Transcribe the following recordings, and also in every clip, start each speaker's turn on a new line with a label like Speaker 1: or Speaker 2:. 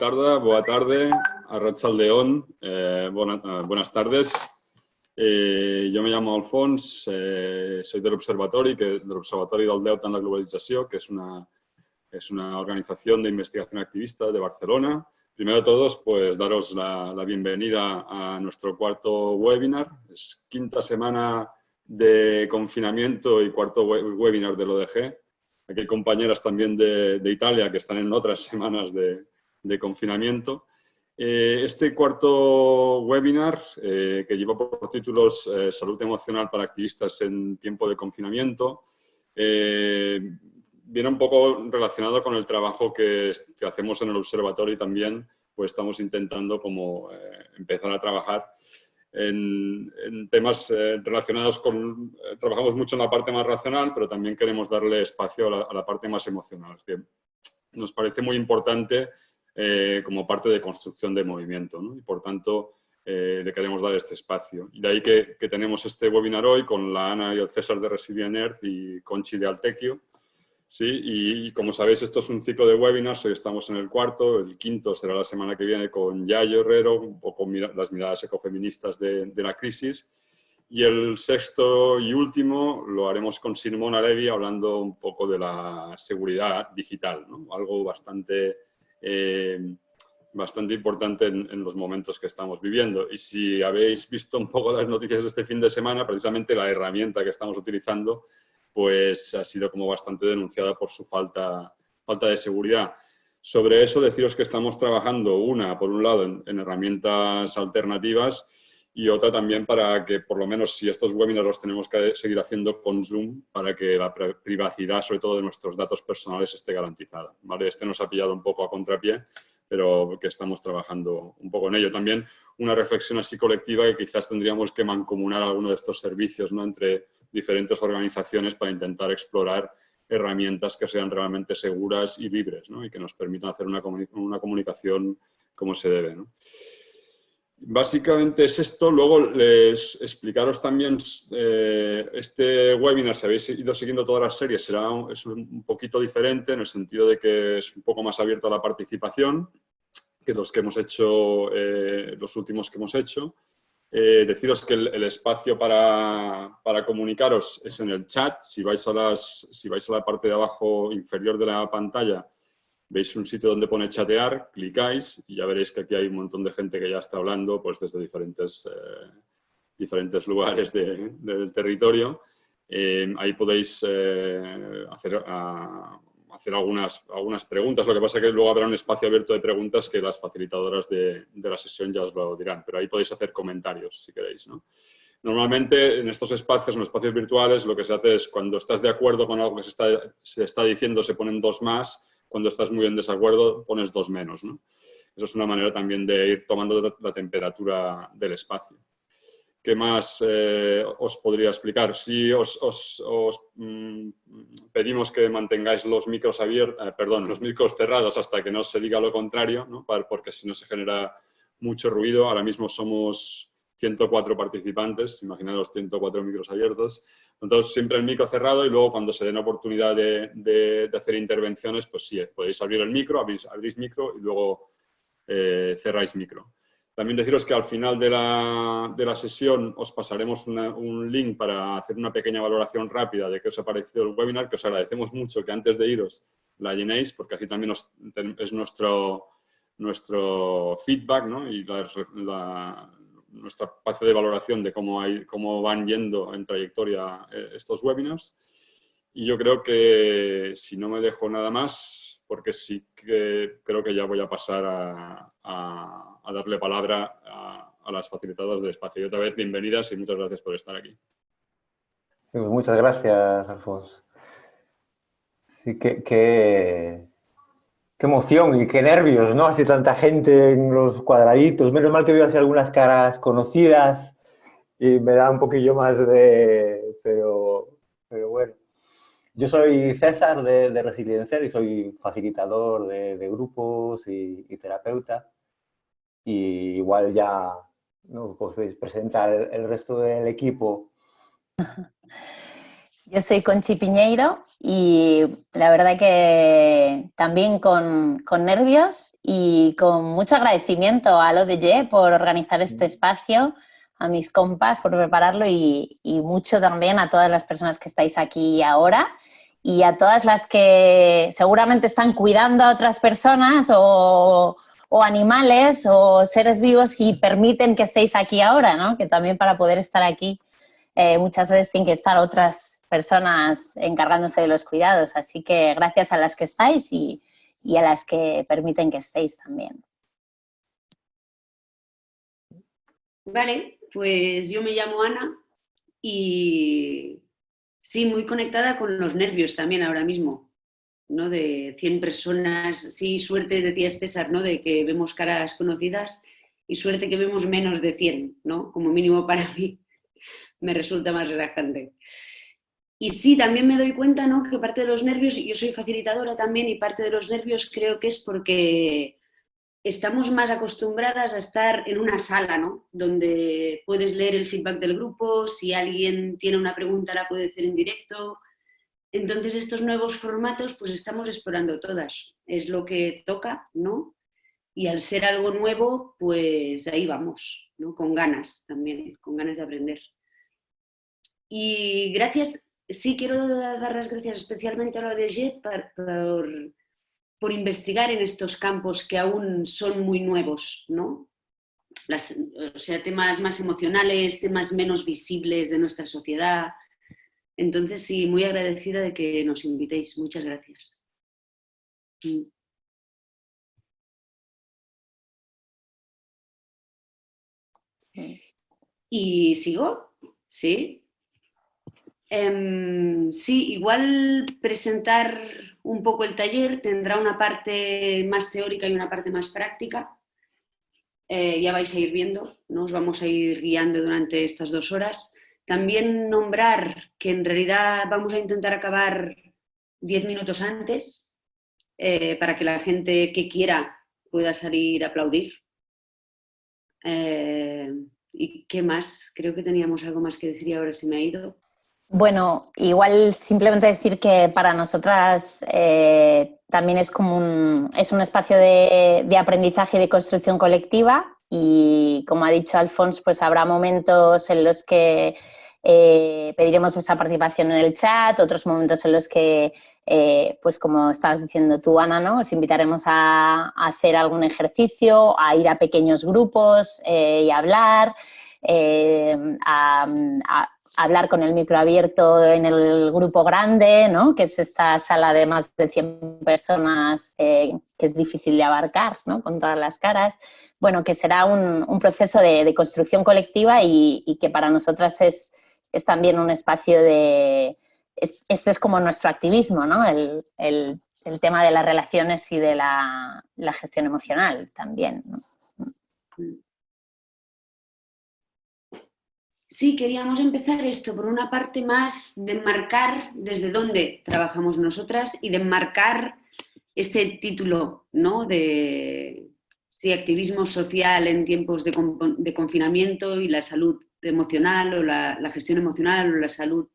Speaker 1: Eh, buena tarde, buena tarde, Arrachaldeón, eh, eh, buenas tardes. Eh, me llamo Alfons, eh, soy del Observatorio, que, del Observatorio del Deute en la Globalización, que es una, es una organización de investigación activista de Barcelona. Primero de todos, pues daros la, la bienvenida a nuestro cuarto webinar. Es quinta semana de confinamiento y cuarto webinar del ODG. Aquí hay compañeras también de, de Italia que están en otras semanas de, de confinamiento. Eh, este cuarto webinar, eh, que lleva por títulos eh, Salud emocional para activistas en tiempo de confinamiento, viene un poco relacionado con el trabajo que, que, hacemos en el observatorio y también pues estamos intentando como empezar a trabajar en, en temas eh, relacionados con... Eh, trabajamos mucho en la parte más racional, pero también queremos darle espacio a la, a la parte más emocional, que nos parece muy importante eh, como parte de construcción de movimiento. Y por tanto, le queremos dar este espacio. Y de ahí que, que, tenemos este webinar hoy con la Ana y el César de Resilient Earth y Conchi de Altequio, ¿sí? Y, como sabéis, esto es un ciclo de webinars, hoy estamos en el cuarto, el quinto será la semana que viene con Yayo Herrero, poco mira, las miradas ecofeministas de, de, la crisis, y el sexto y último lo haremos con Simona Levi hablando un poco de la seguridad digital, algo bastante, eh, bastante importante en, los momentos que estamos viviendo. Y si habéis visto un poco las noticias de este fin de semana, precisamente la herramienta que estamos utilizando pues ha sido como bastante denunciada por su falta, falta de seguridad. Sobre eso, deciros que estamos trabajando, una, por un lado, en, herramientas alternativas y otra también para que, por lo menos, si estos webinars los tenemos que seguir haciendo con Zoom, para que la privacidad, sobre todo de nuestros datos personales, esté garantizada. ¿vale? Este nos ha pillado un poco a contrapié, pero que estamos trabajando un poco en ello. También una reflexión así colectiva que quizás tendríamos que mancomunar alguno de estos servicios ¿no? entre diferentes organizaciones para intentar explorar herramientas que sean realmente seguras y libres ¿no? y que nos permitan hacer una, una comunicación como se debe. ¿no? Básicamente es esto. Luego les explicaros también eh, este webinar, si habéis ido siguiendo todas las series, será es un poquito diferente en el sentido de que es un poco más abierto a la participación que los que hemos hecho, eh, los últimos que hemos hecho. Eh, deciros que el, el espacio para, para, comunicaros es en el chat. Si vais, a las, si vais a la parte de abajo inferior de la pantalla, veis un sitio donde pone chatear, clicáis y ya veréis que aquí hay un montón de gente que ya está hablando pues desde diferentes, eh, diferentes lugares de, de, del territorio. Eh, ahí podéis eh, hacer, a, hacer algunas, algunas preguntas. Lo que pasa es que luego habrá un espacio abierto de preguntas que las facilitadoras de, la sesión ya os lo dirán, pero ahí podéis hacer comentarios si queréis. ¿no? Normalmente en estos espacios, en los espacios virtuales, lo que se hace es cuando estás de acuerdo con algo que se está, se está diciendo, se ponen dos más, cuando estás muy en desacuerdo pones dos menos. ¿no? Eso es una manera también de ir tomando la temperatura del espacio. ¿Qué más eh, os podría explicar? Si os, os, os mmm, pedimos que mantengáis los micros abiertos, eh, perdón, los micros cerrados hasta que no se diga lo contrario, ¿no? porque si no se genera mucho ruido. Ahora mismo somos 104 participantes, los 104 micros abiertos. Entonces, siempre el micro cerrado y luego cuando se den oportunidad de, hacer intervenciones, pues sí, podéis abrir el micro, abrís, abrís micro y luego eh, cerráis micro. También deciros que al final de la, de la sesión os pasaremos un link para hacer una pequeña valoración rápida de qué os ha parecido el webinar, que os agradecemos mucho que antes de iros la llenéis, porque así también os, es nuestro, feedback ¿no? y la, nuestra espacio de valoración de cómo, hay, cómo van yendo en trayectoria eh, estos webinars. Y yo creo que si no me dejo nada más, porque sí que creo que ya voy a pasar a, a darle palabra a, a, las facilitadoras del espacio. Y otra vez, bienvenidas y muchas gracias por estar aquí.
Speaker 2: Pues muchas gracias, Alfonso. Sí, qué, qué, emoción y qué nervios, ¿no? Así tanta gente en los cuadraditos. Menos mal que veo así algunas caras conocidas y me da un poquillo más de... Pero, pero bueno. Yo soy César de, de Resiliencia y soy facilitador de, grupos y, terapeuta y igual ya ¿no? podéis presentar el, el resto del equipo.
Speaker 3: Yo soy Conchi Piñeiro y la verdad que también con, nervios y con mucho agradecimiento a l'ODG por organizar este espacio, a mis compas por prepararlo y, mucho también a todas las personas que estáis aquí ahora y a todas las que seguramente están cuidando a otras personas o, animales o seres vivos y permiten que estéis aquí ahora, ¿no? Que también para poder estar aquí eh, muchas veces tienen que estar otras personas encargándose de los cuidados. Así que gracias a las que estáis y, a las que permiten que estéis también.
Speaker 4: Vale, pues yo me llamo Ana y sí, muy conectada con los nervios también ahora mismo, ¿no? De 100 personas, sí, suerte decías César, ¿no? De que vemos caras conocidas y suerte que vemos menos de 100, ¿no? Como mínimo para mí me resulta más relajante. Y sí, también me doy cuenta ¿no? que parte de los nervios, yo soy facilitadora también, y parte de los nervios creo que es porque estamos más acostumbradas a estar en una sala, ¿no? Donde puedes leer el feedback del grupo, si alguien tiene una pregunta la puede hacer en directo. Entonces estos nuevos formatos pues estamos explorando todas, es lo que toca, ¿no? Y al ser algo nuevo, pues ahí vamos, ¿no? Con ganas también, con ganas de aprender. Y gracias sí quiero dar las gracias especialmente a la ODG por, por, investigar en estos campos que aún son muy nuevos, ¿no? o sea, temas más emocionales, temas menos visibles de nuestra sociedad. Entonces, sí, muy agradecida de que nos invitéis. Muchas gracias. Mm. ¿Y sigo? ¿Sí? Em, sí, igual presentar un poco el taller tendrá una parte más teórica y una parte más práctica. Eh, ya vais a ir viendo, nos vamos a ir guiando durante estas dos horas. También nombrar que en realidad vamos a intentar acabar diez minutos antes eh, para que la gente que quiera pueda salir a aplaudir. Eh, ¿Y qué más? Creo que teníamos algo más que decir y ahora se me ha ido.
Speaker 3: Bueno, igual simplemente decir que para nosotras eh, también es como un, es un espacio de, aprendizaje y de construcción colectiva y como ha dicho Alfonso, pues habrá momentos en los que eh, pediremos vuestra participación en el chat, otros momentos en los que, eh, pues como estabas diciendo tú, Ana, ¿no? os invitaremos a, hacer algún ejercicio, a ir a pequeños grupos y hablar, a hablar con el micro abierto en el grupo grande, ¿no? que es esta sala de más de 100 personas eh, que es difícil de abarcar ¿no? con todas las caras. Bueno, que será un, proceso de, construcción colectiva y, que para nosotras es, es también un espacio de... este es como nuestro activismo, ¿no? El, tema de las relaciones y de la, gestión emocional también.
Speaker 4: Sí, queríamos empezar esto por una parte más de enmarcar desde dónde trabajamos nosotras y de enmarcar este título ¿no? de activismo social en tiempos de, confinamiento y la salud emocional o la, gestión emocional o la salud,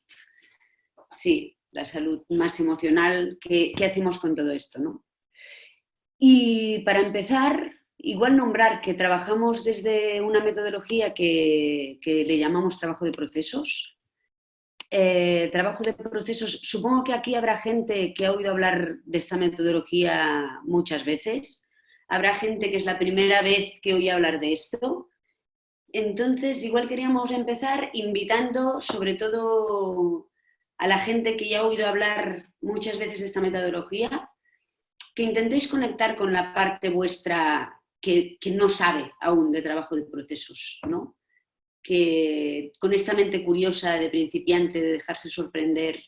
Speaker 4: sí, la salud más emocional, ¿qué, qué hacemos con todo esto? ¿no? Y para empezar, Igual nombrar que trabajamos desde una metodología que, le llamamos trabajo de procesos. Eh, trabajo de procesos, supongo que aquí habrá gente que ha oído hablar de esta metodología muchas veces. Habrá gente que es la primera vez que oye hablar de esto. Entonces, igual queríamos empezar invitando sobre todo a la gente que ya ha oído hablar muchas veces de esta metodología, que intentéis conectar con la parte vuestra que, no sabe aún de trabajo de procesos, ¿no? que con esta mente curiosa de principiante, de dejarse sorprender,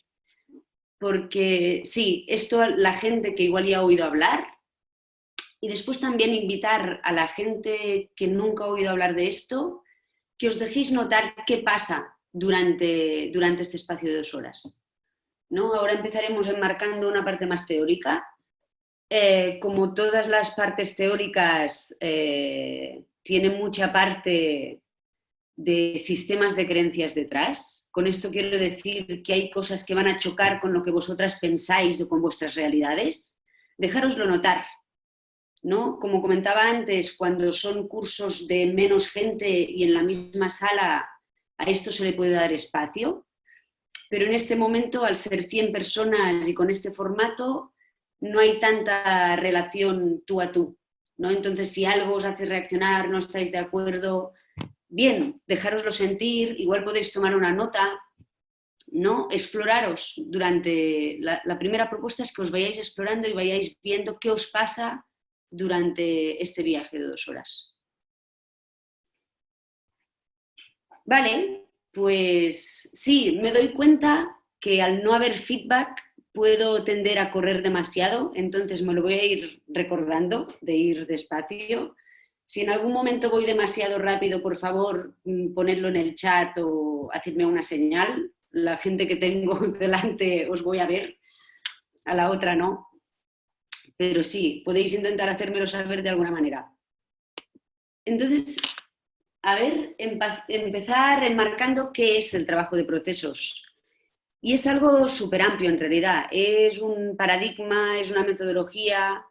Speaker 4: porque sí, esto la gente que igual ya ha oído hablar, y después también invitar a la gente que nunca ha oído hablar de esto, que os dejéis notar qué pasa durante, durante este espacio de dos horas. ¿no? Ahora empezaremos enmarcando una parte más teórica, eh, como todas las partes teóricas, eh, tiene mucha parte de sistemas de creencias detrás. Con esto quiero decir que hay cosas que van a chocar con lo que vosotras pensáis o con vuestras realidades. Dejároslo notar. ¿no? Como comentaba antes, cuando son cursos de menos gente y en la misma sala, a esto se le puede dar espacio. Pero en este momento, al ser 100 personas y con este formato, no hay tanta relación tú a tú. ¿no? Entonces, si algo os hace reaccionar, no estáis de acuerdo, bien, dejároslo sentir, igual podéis tomar una nota, ¿no? Exploraros durante, la, la, primera propuesta es que os vayáis explorando y vayáis viendo qué os pasa durante este viaje de dos horas. Vale, pues sí, me doy cuenta que al no haber feedback puedo tender a correr demasiado, entonces me lo voy a ir recordando, de ir despacio. Si en algún momento voy demasiado rápido, por favor, mm, ponedlo en el chat o hacerme una señal. La gente que tengo delante os voy a ver, a la otra no. Pero sí, podéis intentar hacérmelo saber de alguna manera. Entonces, a ver, empezar enmarcando qué es el trabajo de procesos. Y es algo súper amplio en realidad, es un paradigma, es una metodología,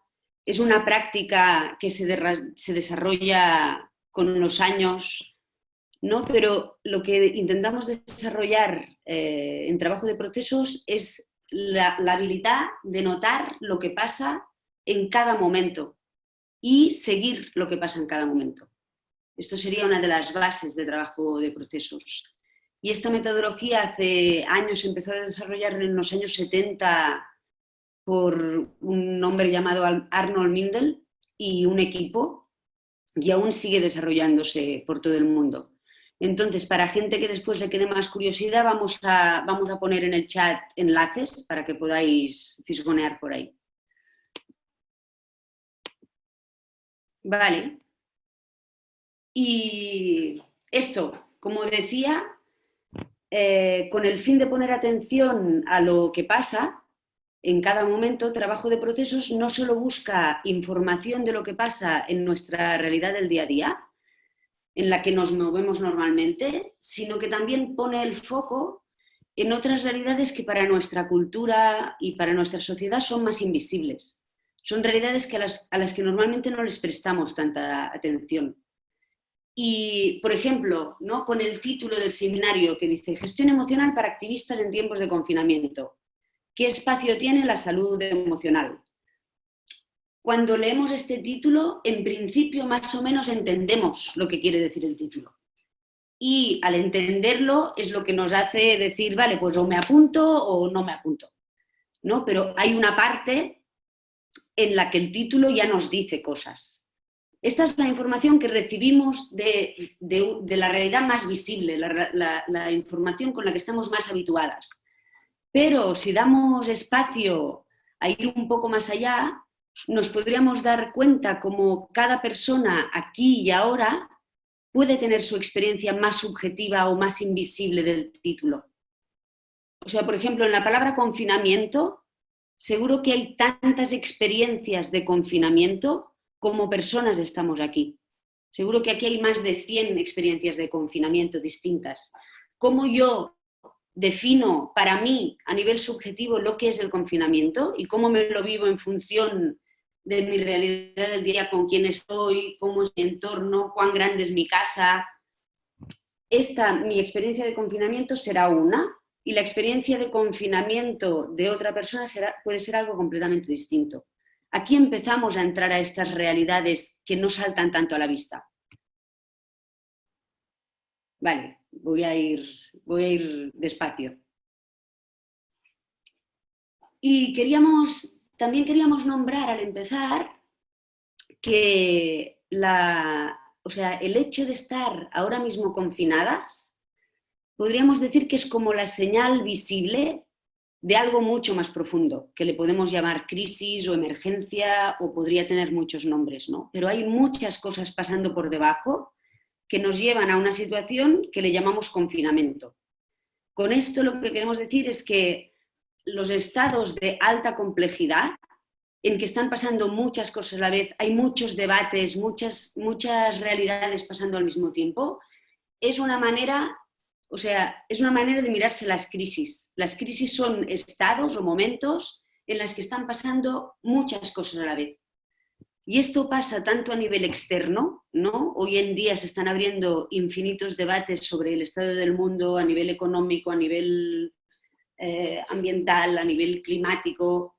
Speaker 4: es una práctica que se, desarrolla con los años, ¿no? pero lo que intentamos desarrollar eh, en trabajo de procesos es la habilidad de notar lo que pasa en cada momento y seguir lo que pasa en cada momento. Esto sería una de las bases de trabajo de procesos. Y esta metodología hace años empezó a desarrollar en los años 70 por un hombre llamado Arnold Mindel y un equipo y aún sigue desarrollándose por todo el mundo. Entonces, para gente que después le quede más curiosidad, vamos a, vamos a poner en el chat enlaces para que podáis fisgonear por ahí. Vale. Y esto, como decía, eh, con el fin de poner atención a lo que pasa en cada momento, trabajo de procesos no solo busca información de lo que pasa en nuestra realidad del día a día, en la que nos movemos normalmente, sino que también pone el foco en otras realidades que para nuestra cultura y para nuestra sociedad son más invisibles. Son realidades que a, las, a las que normalmente no les prestamos tanta atención. Y, por ejemplo, ¿no? con el título del seminario que dice Gestión emocional para activistas en tiempos de confinamiento. ¿Qué espacio tiene la salud emocional? Cuando leemos este título, en principio más o menos entendemos lo que quiere decir el título. Y al entenderlo es lo que nos hace decir, vale, pues o me apunto o no me apunto. ¿no? Pero hay una parte en la que el título ya nos dice cosas. Esta es la información que recibimos de, la realidad más visible, la, información con la que estamos más habituadas. Pero si damos espacio a ir un poco más allá, nos podríamos dar cuenta como cada persona aquí y ahora puede tener su experiencia más subjetiva o más invisible del título. O sea, por ejemplo, en la palabra confinamiento, seguro que hay tantas experiencias de confinamiento como personas estamos aquí. Seguro que aquí hay más de 100 experiencias de confinamiento distintas. ¿Cómo yo defino para mí a nivel subjetivo lo que es el confinamiento y cómo me lo vivo en función de mi realidad del día, con quién estoy, cómo es mi entorno, cuán grande es mi casa. Esta, mi experiencia de confinamiento será una y la experiencia de confinamiento de otra persona será, puede ser algo completamente distinto. Aquí empezamos a entrar a estas realidades que no saltan tanto a la vista. Vale, voy a ir, voy a ir despacio. Y queríamos, también queríamos nombrar al empezar que la, o sea, el hecho de estar ahora mismo confinadas, podríamos decir que es como la señal visible de algo mucho más profundo, que le podemos llamar crisis o emergencia o podría tener muchos nombres, ¿no? Pero hay muchas cosas pasando por debajo que nos llevan a una situación que le llamamos confinamiento. Con esto lo que queremos decir es que los estados de alta complejidad, en que están pasando muchas cosas a la vez, hay muchos debates, muchas, muchas realidades pasando al mismo tiempo, es una manera, o sea, es una manera de mirarse las crisis. Las crisis son estados o momentos en los que están pasando muchas cosas a la vez. Y esto pasa tanto a nivel externo, ¿no? Hoy en día se están abriendo infinitos debates sobre el estado del mundo a nivel económico, a nivel eh, ambiental, a nivel climático,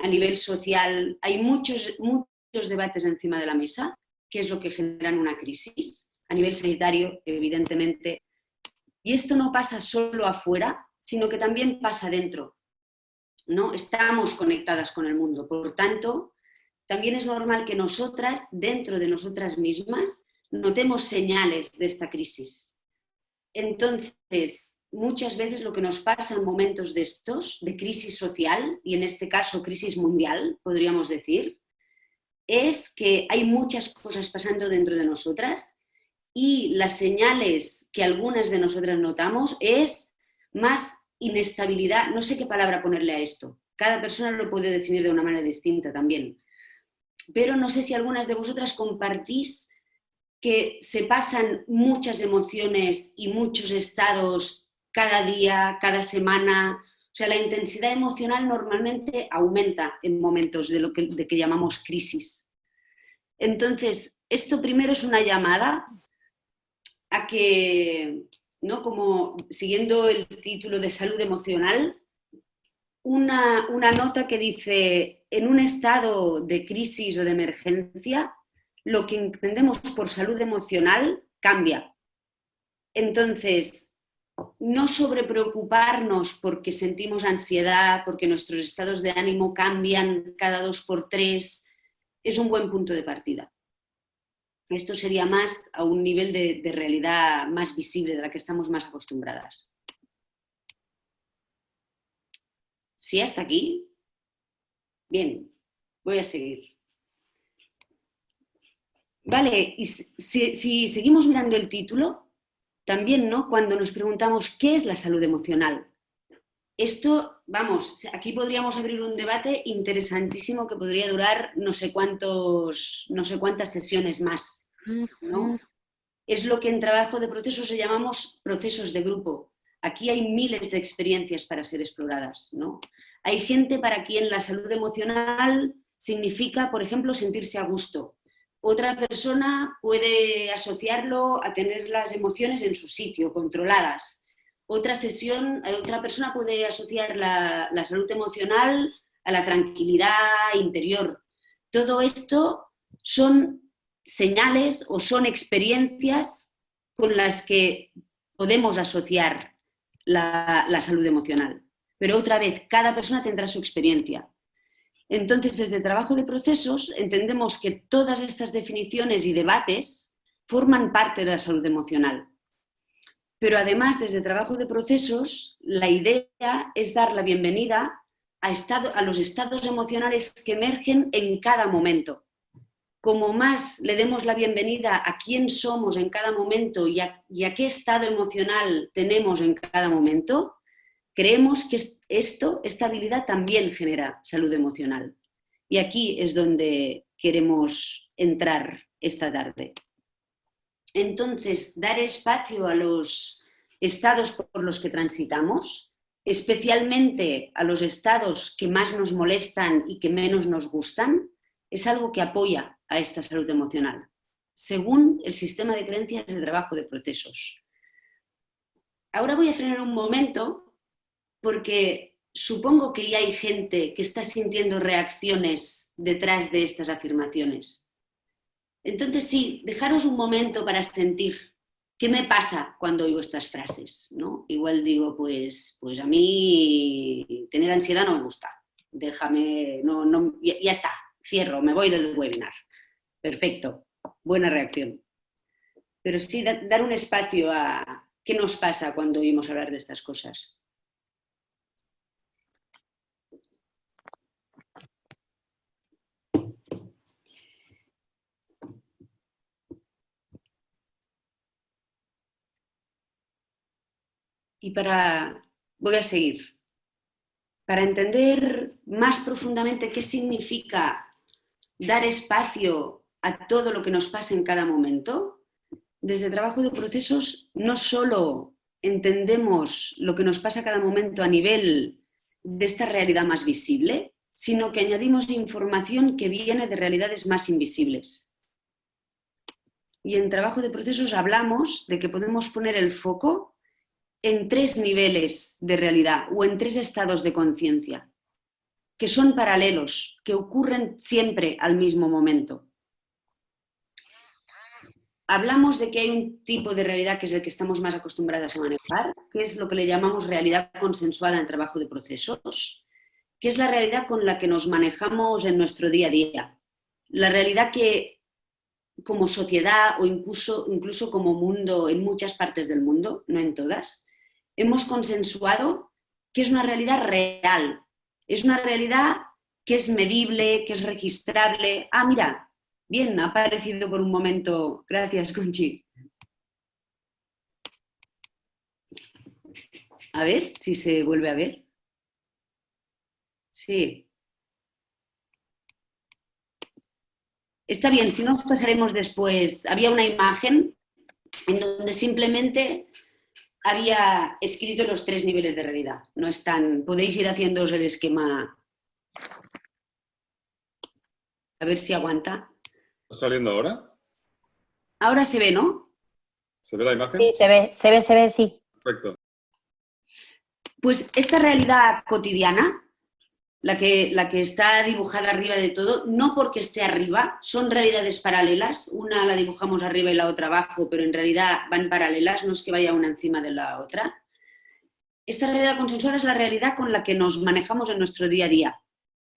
Speaker 4: a nivel social. Hay muchos, muchos debates encima de la mesa, que es lo que generan una crisis. A nivel sanitario, evidentemente. Y esto no pasa solo afuera, sino que también pasa dentro. ¿no? Estamos conectadas con el mundo, por tanto, también es normal que nosotras, dentro de nosotras mismas, notemos señales de esta crisis. Entonces, muchas veces lo que nos pasa en momentos de estos, de crisis social, y en este caso crisis mundial, podríamos decir, es que hay muchas cosas pasando dentro de nosotras y las señales que algunas de nosotras notamos es más inestabilidad, no sé qué palabra ponerle a esto, cada persona lo puede definir de una manera distinta también, pero no sé si algunas de vosotras compartís que se pasan muchas emociones y muchos estados cada día, cada semana, o sea, la intensidad emocional normalmente aumenta en momentos de lo que, de que llamamos crisis. Entonces, esto primero es una llamada a que ¿no? como siguiendo el título de salud emocional, una, una nota que dice, en un estado de crisis o de emergencia, lo que entendemos por salud emocional cambia. Entonces, no sobrepreocuparnos porque sentimos ansiedad, porque nuestros estados de ánimo cambian cada dos por tres, es un buen punto de partida. Esto sería más a un nivel de, realidad más visible, de la que estamos más acostumbradas. ¿Sí hasta aquí? Bien, voy a seguir. Vale, y si, si, seguimos mirando el título, también, ¿no? Cuando nos preguntamos qué es la salud emocional. Esto, vamos, aquí podríamos abrir un debate interesantísimo que podría durar no sé, cuántos, no sé cuántas sesiones más. Es lo que en trabajo de procesos se llamamos procesos de grupo. Aquí hay miles de experiencias para ser exploradas. ¿no? Hay gente para quien la salud emocional significa, por ejemplo, sentirse a gusto. Otra persona puede asociarlo a tener las emociones en su sitio, controladas otra sesión, eh, otra persona puede asociar la, salud emocional a la tranquilidad interior. Todo esto son señales o son experiencias con las que podemos asociar la, la, salud emocional. Pero otra vez, cada persona tendrá su experiencia. Entonces, desde el trabajo de procesos, entendemos que todas estas definiciones y debates forman parte de la salud emocional. Pero además, desde trabajo de procesos, la idea es dar la bienvenida a, a los estados emocionales que emergen en cada momento. Como más le demos la bienvenida a quién somos en cada momento y a, y a qué estado emocional tenemos en cada momento, creemos que esto, esta habilidad también genera salud emocional. Y aquí es donde queremos entrar esta tarde. Entonces, dar espacio a los estados por los que transitamos, especialmente a los estados que más nos molestan y que menos nos gustan, es algo que apoya a esta salud emocional, según el sistema de creencias de trabajo de procesos. Ahora voy a frenar un momento porque supongo que ya hay gente que está sintiendo reacciones detrás de estas afirmaciones. Entonces sí, dejaros un momento para sentir qué me pasa cuando oigo estas frases. ¿no? Igual digo, pues, pues a mí tener ansiedad no me gusta. Déjame, no, no, ya, está, cierro, me voy del webinar. Perfecto, buena reacción. Pero sí dar un espacio a qué nos pasa cuando oímos hablar de estas cosas. Y para, voy a seguir, para entender más profundamente qué significa dar espacio a todo lo que nos pasa en cada momento, desde trabajo de procesos no solo entendemos lo que nos pasa cada momento a nivel de esta realidad más visible, sino que añadimos información que viene de realidades más invisibles. Y en trabajo de procesos hablamos de que podemos poner el foco en tres niveles de realidad o en tres estados de conciencia, que son paralelos, que ocurren siempre al mismo momento hablamos de que hay un tipo de realidad que es el que estamos más acostumbradas a manejar, que es lo que le llamamos realidad consensuada en trabajo de procesos, que es la realidad con la que nos manejamos en nuestro día a día. La realidad que como sociedad o incluso, incluso como mundo en muchas partes del mundo, no en todas, hemos consensuado que es una realidad real, es una realidad que es medible, que es registrable. Ah, mira, Bien, ha aparecido por un momento. Gracias, Conchi. A ver si se vuelve a ver. Sí. Está bien, si no pasaremos después. Había una imagen en donde simplemente había escrito los tres niveles de realidad. No están, podéis ir haciéndoos el esquema. A ver si aguanta.
Speaker 1: ¿Está saliendo ahora?
Speaker 4: Ahora se ve, ¿no?
Speaker 1: ¿Se ve la imagen?
Speaker 3: Sí, se ve, se ve, se ve, sí.
Speaker 1: Perfecto.
Speaker 4: Pues esta realidad cotidiana, la que, la que está dibujada arriba de todo, no porque esté arriba, son realidades paralelas, una la dibujamos arriba y la otra abajo, pero en realidad van paralelas, no es que vaya una encima de la otra. Esta realidad consensuada es la realidad con la que nos manejamos en nuestro día a día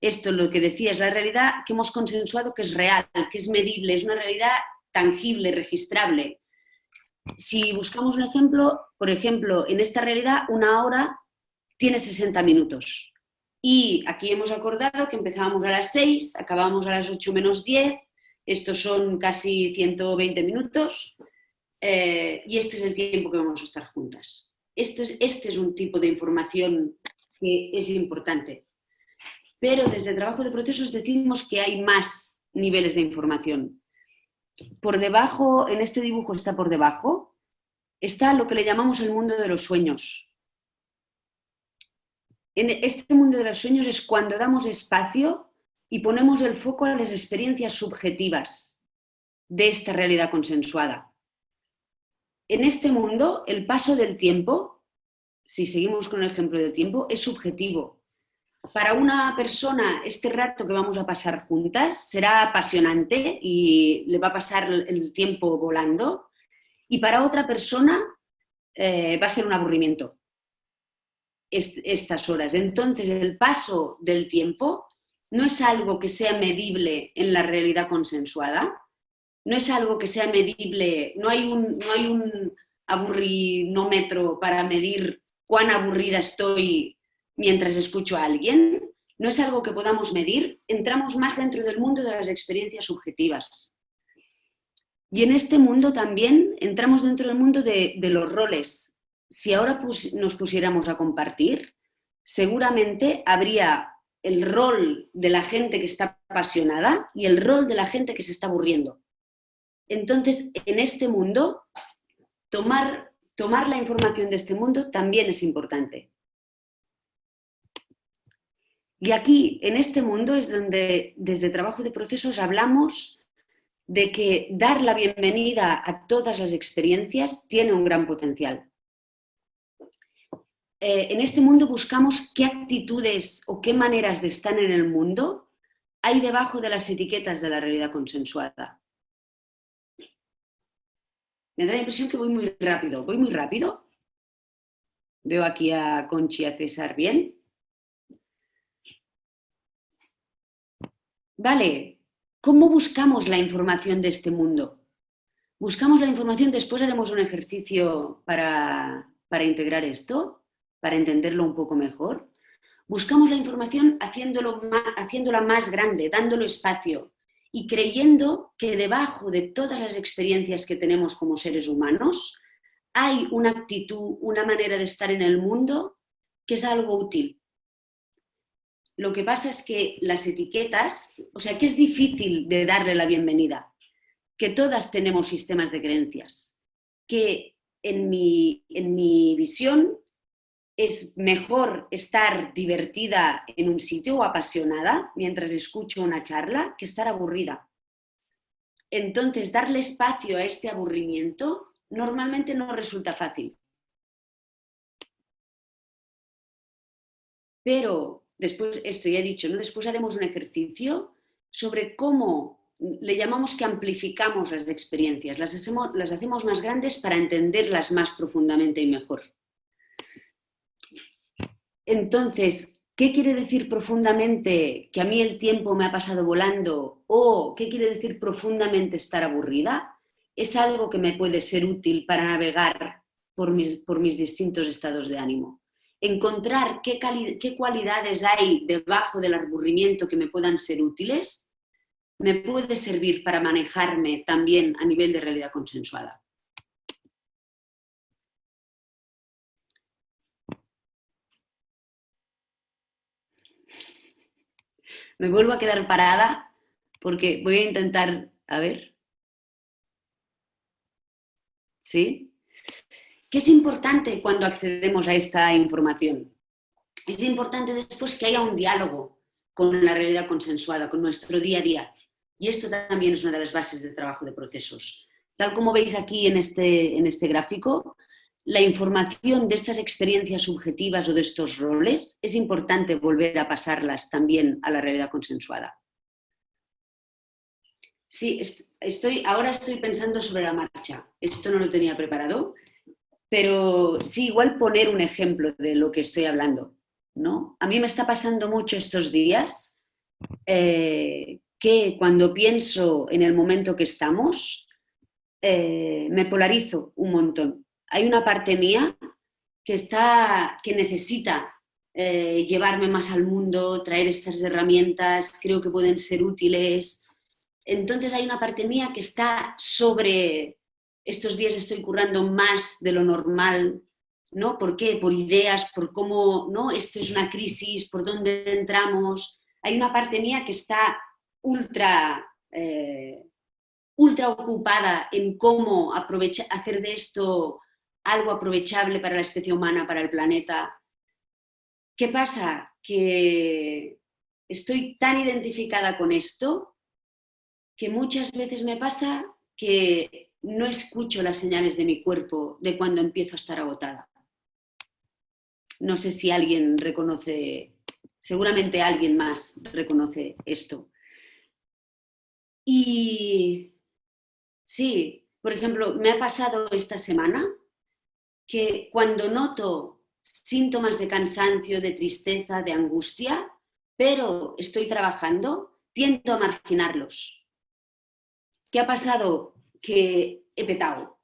Speaker 4: esto, lo que decía, es la realidad que hemos consensuado que es real, que es medible, es una realidad tangible, registrable. Si buscamos un ejemplo, por ejemplo, en esta realidad una hora tiene 60 minutos. Y aquí hemos acordado que empezábamos a las 6, acabamos a las 8 menos 10, estos son casi 120 minutos, eh, y este es el tiempo que vamos a estar juntas. Esto es, este es un tipo de información que es importante pero desde el trabajo de procesos decimos que hay más niveles de información. Por debajo, en este dibujo está por debajo, está lo que le llamamos el mundo de los sueños. En este mundo de los sueños es cuando damos espacio y ponemos el foco a las experiencias subjetivas de esta realidad consensuada. En este mundo, el paso del tiempo, si seguimos con el ejemplo del tiempo, es subjetivo, para una persona este rato que vamos a pasar juntas será apasionante y le va a pasar el tiempo volando. Y para otra persona eh, va a ser un aburrimiento estas horas. Entonces el paso del tiempo no es algo que sea medible en la realidad consensuada, no es algo que sea medible, no hay un, no hay un aburrinómetro para medir cuán aburrida estoy mientras escucho a alguien, no es algo que podamos medir, entramos más dentro del mundo de las experiencias subjetivas. Y en este mundo también entramos dentro del mundo de, los roles. Si ahora nos pusiéramos a compartir, seguramente habría el rol de la gente que está apasionada y el rol de la gente que se está aburriendo. Entonces, en este mundo, tomar, tomar la información de este mundo también es importante. Y aquí, en este mundo, es donde desde trabajo de procesos hablamos de que dar la bienvenida a todas las experiencias tiene un gran potencial. Eh, en este mundo buscamos qué actitudes o qué maneras de estar en el mundo hay debajo de las etiquetas de la realidad consensuada. Me da la impresión que voy muy rápido. ¿Voy muy rápido? Veo aquí a Conchi y a César bien. Vale, ¿cómo buscamos la información de este mundo? Buscamos la información, después haremos un ejercicio para, integrar esto, para entenderlo un poco mejor. Buscamos la información haciéndolo haciéndola más grande, dándolo espacio y creyendo que debajo de todas las experiencias que tenemos como seres humanos hay una actitud, una manera de estar en el mundo que es algo útil, lo que pasa es que las etiquetas, o sea, que es difícil de darle la bienvenida. que todas tenemos sistemas de creencias, que en mi, en mi visión es mejor estar divertida en un sitio o apasionada mientras escucho una charla que estar aburrida. Entonces, darle espacio a este aburrimiento normalmente no resulta fácil. Pero después, esto ya he dicho, ¿no? después haremos un ejercicio sobre cómo le llamamos que amplificamos las experiencias, las hacemos, las hacemos más grandes para entenderlas más profundamente y mejor. Entonces, ¿qué quiere decir profundamente que a mí el tiempo me ha pasado volando? ¿O qué quiere decir profundamente estar aburrida? Es algo que me puede ser útil para navegar por mis, distintos estados de ánimo. Encontrar qué, qué cualidades hay debajo del aburrimiento que me puedan ser útiles me puede servir para manejarme también a nivel de realidad consensuada. Me vuelvo a quedar parada porque voy a intentar, a ver. ¿Sí? ¿Qué es importante cuando accedemos a esta información? Es importante después que haya un diálogo con la realidad consensuada, con nuestro día a día. Y esto también es una de las bases del trabajo de procesos. Tal como veis aquí en este, en este gráfico, la información de estas experiencias subjetivas o de estos roles es importante volver a pasarlas también a la realidad consensuada. Sí, estoy, ahora estoy pensando sobre la marcha. Esto no lo tenía preparado, pero sí, igual poner un ejemplo de lo que estoy hablando. ¿no? A mí me está pasando mucho estos días eh, que cuando pienso en el momento que estamos, eh, me polarizo un montón. Hay una parte mía que, está, que necesita eh, llevarme más al mundo, traer estas herramientas, creo que pueden ser útiles. Entonces hay una parte mía que está sobre, estos días estoy currando más de lo normal, ¿no? ¿Por qué? Por ideas, por cómo, ¿no? Esto es una crisis, por dónde entramos. Hay una parte mía que está ultra, eh, ultra ocupada en cómo hacer de esto algo aprovechable para la especie humana, para el planeta. ¿Qué pasa? Que estoy tan identificada con esto que muchas veces me pasa que no escucho las señales de mi cuerpo de cuando empiezo a estar agotada. No sé si alguien reconoce, seguramente alguien más reconoce esto. Y sí, por ejemplo, me ha pasado esta semana que cuando noto síntomas de cansancio, de tristeza, de angustia, pero estoy trabajando, tiendo a marginarlos. ¿Qué ha pasado? Que he petado.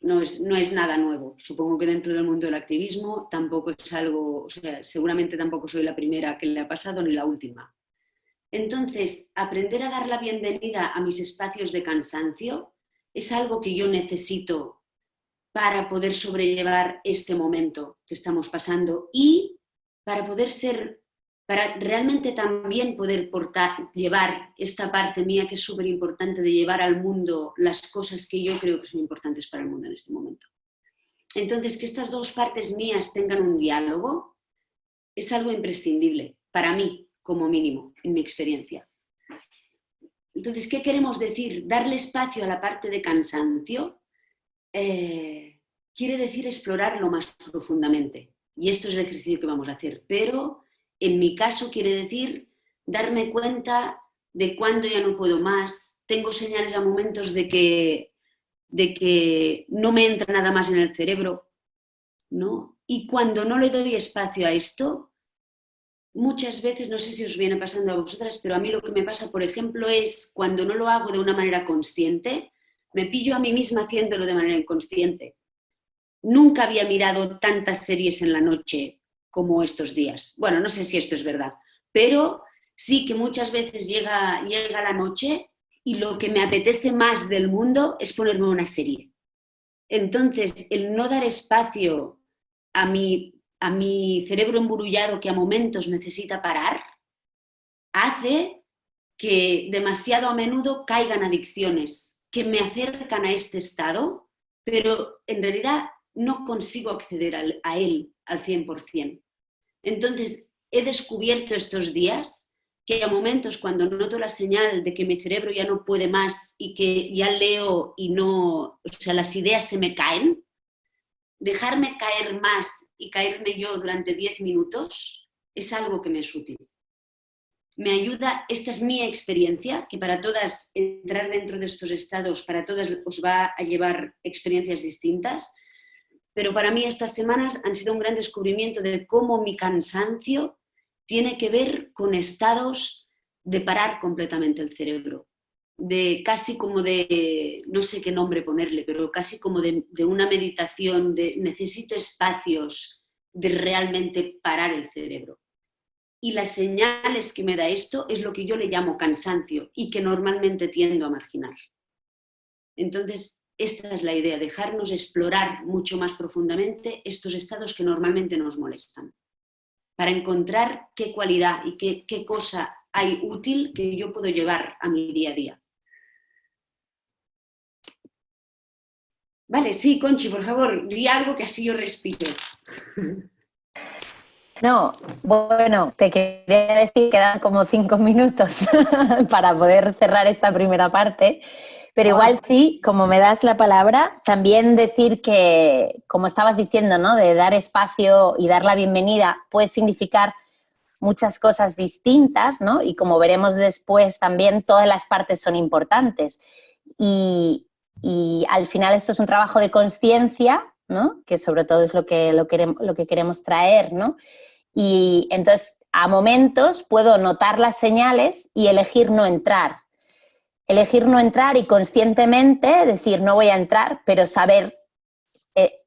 Speaker 4: No es, no es nada nuevo. Supongo que dentro del mundo del activismo tampoco es algo, o sea, seguramente tampoco soy la primera que le ha pasado ni la última. Entonces, aprender a dar la bienvenida a mis espacios de cansancio es algo que yo necesito para poder sobrellevar este momento que estamos pasando y para poder ser, para realmente también poder portar, llevar esta parte mía que es súper importante de llevar al mundo las cosas que yo creo que son importantes para el mundo en este momento. Entonces, que estas dos partes mías tengan un diálogo es algo imprescindible para mí, como mínimo, en mi experiencia. Entonces, ¿qué queremos decir? Darle espacio a la parte de cansancio eh, quiere decir explorarlo más profundamente. Y esto es el ejercicio que vamos a hacer. Pero en mi caso quiere decir darme cuenta de cuándo ya no puedo más. Tengo señales a momentos de que, de que no me entra nada más en el cerebro. ¿no? Y cuando no le doy espacio a esto, muchas veces, no sé si os viene pasando a vosotras, pero a mí lo que me pasa, por ejemplo, es cuando no lo hago de una manera consciente, me pillo a mí misma haciéndolo de manera inconsciente. Nunca había mirado tantas series en la noche como estos días. Bueno, no sé si esto es verdad, pero sí que muchas veces llega, llega la noche y lo que me apetece más del mundo es ponerme una serie. Entonces, el no dar espacio a mi a mi cerebro emburullado que a momentos necesita parar, hace que demasiado a menudo caigan adicciones que me acercan a este estado, pero en realidad no consigo acceder a él al 100%. Entonces, he descubierto estos días que a momentos cuando noto la señal de que mi cerebro ya no puede más y que ya leo y no, o sea, las ideas se me caen, dejarme caer más y caerme yo durante 10 minutos es algo que me es útil. Me ayuda, esta es mi experiencia, que para todas entrar dentro de estos estados, para todas os va a llevar experiencias distintas, pero para mí estas semanas han sido un gran descubrimiento de cómo mi cansancio tiene que ver con estados de parar completamente el cerebro, de casi como de, no sé qué nombre ponerle, pero casi como de, una meditación, de necesito espacios de realmente parar el cerebro. Y las señales que me da esto es lo que yo le llamo cansancio y que normalmente tiendo a marginar. Entonces, esta es la idea, dejarnos explorar mucho más profundamente estos estados que normalmente nos molestan, para encontrar qué cualidad y qué, qué cosa hay útil que yo puedo llevar a mi día a día. Vale, sí, Conchi, por favor, di algo que así yo respiro.
Speaker 3: No, bueno, te quería decir que quedan como cinco minutos para poder cerrar esta primera parte. Pero igual sí, como me das la palabra, también decir que, como estabas diciendo, ¿no? De dar espacio y dar la bienvenida puede significar muchas cosas distintas, ¿no? Y como veremos después, también todas las partes son importantes. Y, al final esto es un trabajo de conciencia, ¿no? Que sobre todo es lo que, lo, queremos, lo que queremos traer, ¿no? Y entonces, a momentos puedo notar las señales y elegir no entrar, elegir no entrar y conscientemente decir no voy a entrar, pero saber eh,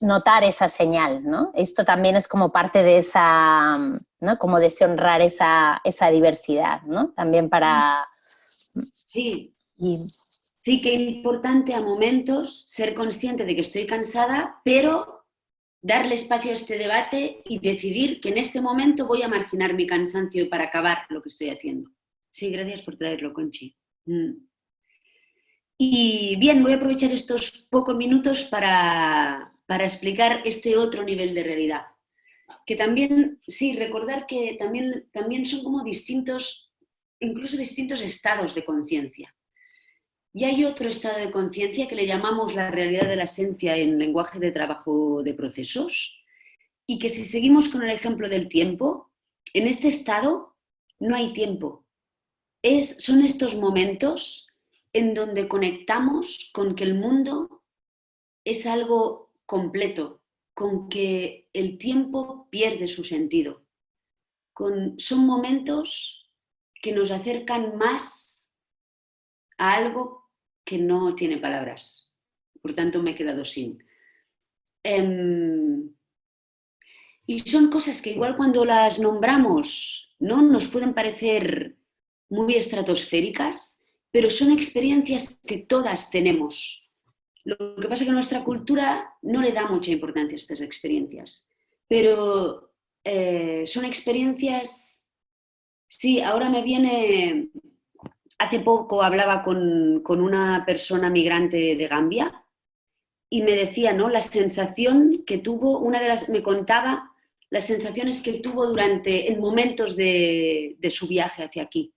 Speaker 3: notar esa señal, ¿no? Esto también es como parte de esa, ¿no? Como de honrar esa, esa diversidad, ¿no? También para...
Speaker 4: Sí. Sí que es importante a momentos ser consciente de que estoy cansada, pero darle espacio a este debate y decidir que en este momento voy a marginar mi cansancio para acabar lo que estoy haciendo. Sí, gracias por traerlo, Conchi. Mm. Y bien, voy a aprovechar estos pocos minutos para, explicar este otro nivel de realidad. Que también, sí, recordar que también, también son como distintos, incluso distintos estados de conciencia. Y hay otro estado de conciencia que le llamamos la realidad de la esencia en lenguaje de trabajo de procesos, y que si seguimos con el ejemplo del tiempo, en este estado no hay tiempo, son estos momentos en donde conectamos con que el mundo es algo completo, con que el tiempo pierde su sentido. son momentos que nos acercan más a algo que no tiene palabras. Por tanto, me he quedado sin. Em, y son cosas que igual cuando las nombramos, ¿no? Nos pueden parecer muy estratosféricas, pero son experiencias que todas tenemos. Lo que pasa es que nuestra cultura no le da mucha importancia a estas experiencias, pero eh, son experiencias, sí, ahora me viene, hace poco hablaba con, con una persona migrante de Gambia y me decía, ¿no? La sensación que tuvo, una de las, me contaba las sensaciones que tuvo durante, en momentos de, de su viaje hacia aquí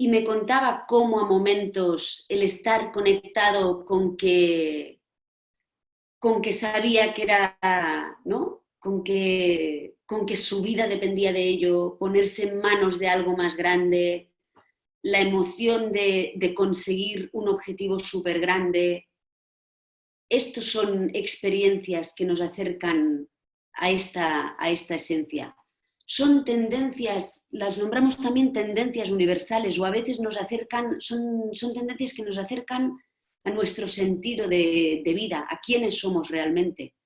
Speaker 4: y me contaba cómo a momentos el estar conectado con que, con que sabía que era, ¿no? Con que, con que su vida dependía de ello, ponerse en manos de algo más grande, la emoción de, conseguir un objetivo súper grande. Estos son experiencias que nos acercan a esta, a esta esencia son tendencias, las nombramos también tendencias universales o a veces nos acercan, son, son tendencias que nos acercan a nuestro sentido de, de vida, a quiénes somos realmente.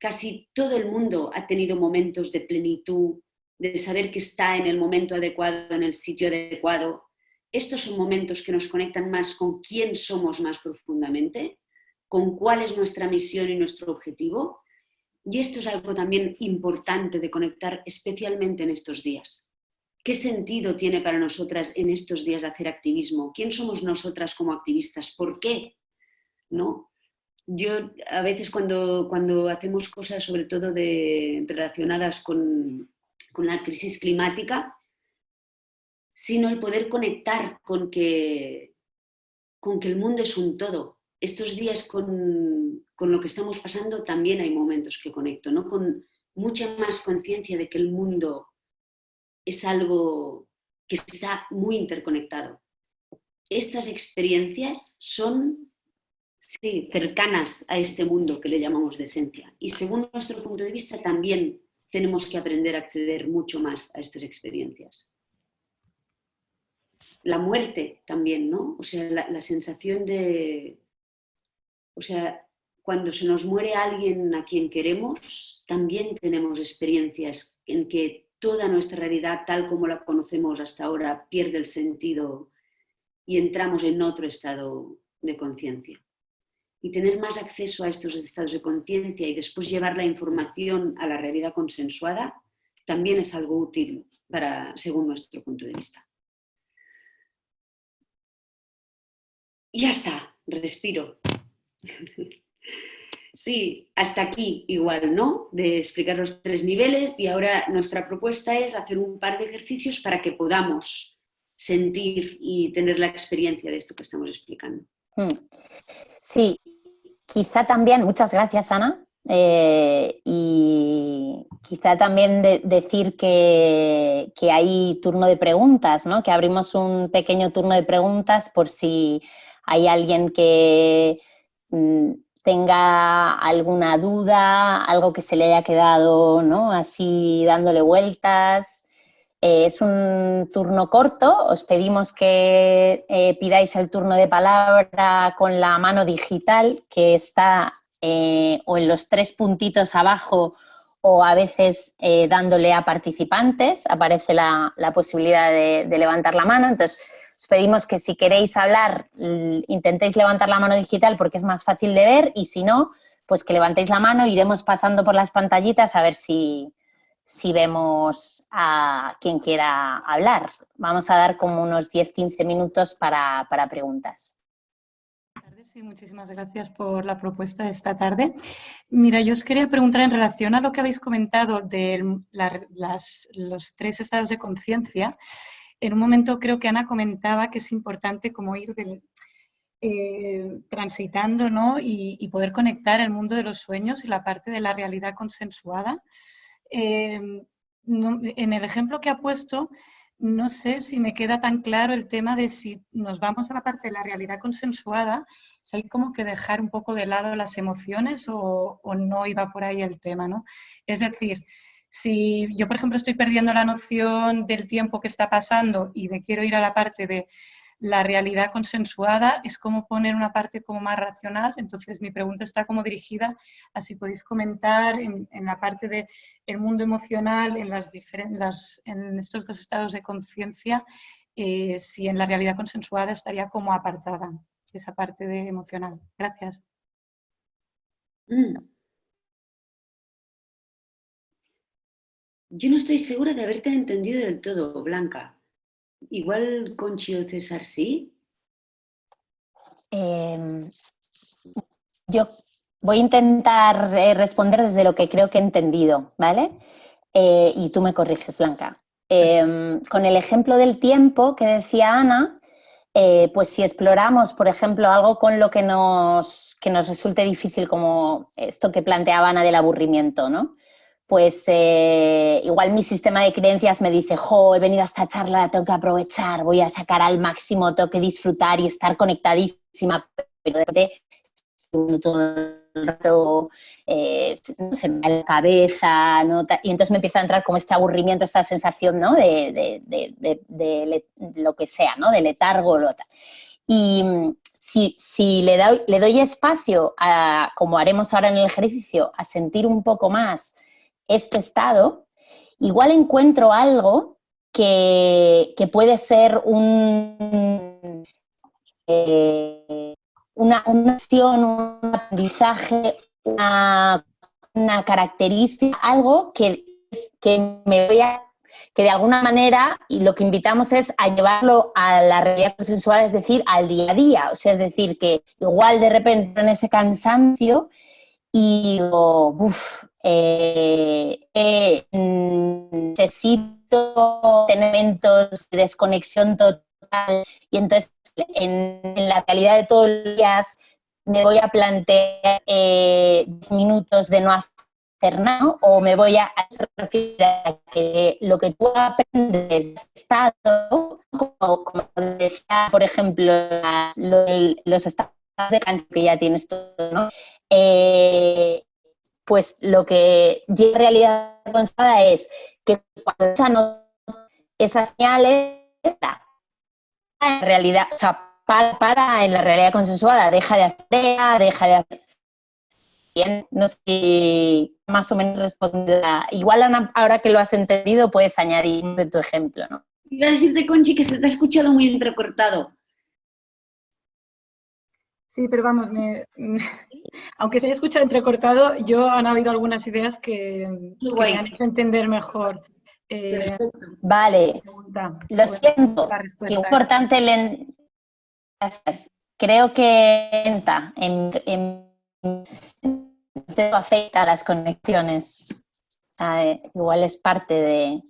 Speaker 4: Casi todo el mundo ha tenido momentos de plenitud, de saber que está en el momento adecuado, en el sitio adecuado. Estos son momentos que nos conectan más con quién somos más profundamente, con cuál es nuestra misión y nuestro objetivo y esto es algo también importante de conectar especialmente en estos días. ¿Qué sentido tiene para nosotras en estos días hacer activismo? ¿Quién somos nosotras como activistas? ¿Por qué? ¿No? Yo a veces cuando, cuando hacemos cosas sobre todo de, relacionadas con, con la crisis climática, sino el poder conectar con que, con que el mundo es un todo. Estos días con, con lo que estamos pasando también hay momentos que conecto, ¿no? con mucha más conciencia de que el mundo es algo que está muy interconectado. Estas experiencias son sí, cercanas a este mundo que le llamamos de esencia y según nuestro punto de vista también tenemos que aprender a acceder mucho más a estas experiencias. La muerte también, ¿no? O sea, la, sensación de... O sea, cuando se nos muere alguien a quien queremos, también tenemos experiencias en que toda nuestra realidad, tal como la conocemos hasta ahora, pierde el sentido y entramos en otro estado de conciencia. Y tener más acceso a estos estados de conciencia y después llevar la información a la realidad consensuada también es algo útil para, según nuestro punto de vista. Y ya está, respiro. Sí, hasta aquí igual, ¿no? De explicar los tres niveles y ahora nuestra propuesta es hacer un par de ejercicios para que podamos sentir y tener la experiencia de esto que estamos explicando. Hmm.
Speaker 3: Sí, quizá también, muchas gracias Ana, eh, y quizá también decir que, que, hay turno de preguntas, ¿no? que abrimos un pequeño turno de preguntas por si hay alguien que mm, tenga alguna duda, algo que se le haya quedado ¿no? así dándole vueltas. Eh, es un turno corto, os pedimos que eh, pidáis el turno de palabra con la mano digital que está eh, o en los tres puntitos abajo o a veces dándole a participantes, aparece la, posibilidad de, de levantar la mano. Entonces, os pedimos que si queréis hablar, intentéis levantar la mano digital porque es más fácil de ver y si no, pues que levantéis la mano, iremos pasando por las pantallitas a ver si, si vemos a quien quiera hablar. Vamos a dar como unos 10-15 minutos para, para preguntas.
Speaker 5: Sí, muchísimas gracias por la propuesta de esta tarde. Mira, yo os quería preguntar en relación a lo que habéis comentado de los tres estados de conciencia en un momento creo que Ana comentaba que es importante como ir eh, transitando ¿no? y, poder conectar el mundo de los sueños y la parte de la realidad consensuada. Em, en el ejemplo que ha puesto, no sé si me queda tan claro el tema de si nos vamos a la parte de la realidad consensuada, si hay como que dejar un poco de lado las emociones o, o no iba por ahí el tema, ¿no? Es decir, si yo, por ejemplo, estoy perdiendo la noción del tiempo que está pasando y me quiero ir a la parte de la realidad consensuada, es como poner una parte como más racional. Entonces, mi pregunta está como dirigida a si podéis comentar en, la parte del el mundo emocional, en, las las, en estos dos estados de conciencia, eh, si en la realidad consensuada estaría como apartada esa parte de emocional. Gracias.
Speaker 4: Mm. Yo no estoy segura de haberte entendido del todo, Blanca. Igual Conchi o César sí.
Speaker 3: Em, yo voy a intentar eh, responder desde lo que creo que he entendido, ¿vale? Eh, y tú me corriges, Blanca. Em, con el ejemplo del tiempo que decía Ana, eh, pues si exploramos, por ejemplo, algo con lo que nos, que nos resulte difícil, como esto que planteaba Ana del aburrimiento, ¿no? Pues eh, igual mi sistema de creencias me dice, jo, he venido a esta charla, la tengo que aprovechar, voy a sacar al máximo, tengo que disfrutar y estar conectadísima, pero de repente todo el rato eh, se me da la cabeza, y entonces me empieza a entrar como este aburrimiento, esta sensación ¿no? de, lo que sea, ¿no? de letargo. Lo, y mm, si, si le, doy, le doy espacio, a, como haremos ahora en el ejercicio, a sentir un poco más este estado, igual encuentro algo que, puede ser un, eh, una, acción, un aprendizaje, una, característica, algo que, que me voy a que de alguna manera y lo que invitamos es a llevarlo a la realidad consensuada, es decir, al día a día. O sea, es decir, que igual de repente en ese cansancio y digo, uff, eh, eh, necesito tener momentos de desconexión total y entonces en, la realidad de todos los días me voy a plantear eh, minutos de no hacer nada o me voy a, a que lo que tú aprendes estado, como, decía, por ejemplo, los estados de cansancio que ya tienes todo, ¿no? Eh, pues lo que llega en realidad constada es que cuando esas señales, en realidad, o sea, para, en la realidad consensuada, deja de hacer, deja de hacer. Bien, no sé si más o menos responde. Igual ahora que lo has entendido, puedes añadir de tu ejemplo, ¿no?
Speaker 4: Iba a decirte, Conchi, que se te ha escuchado muy entrecortado.
Speaker 5: Sí, pero vamos, aunque se haya escuchado entrecortado, yo han habido algunas ideas que, me han hecho entender mejor.
Speaker 3: Eh, vale, lo siento, qué importante le... Gracias. Creo que en, en, afecta a las conexiones. Ah, igual es parte de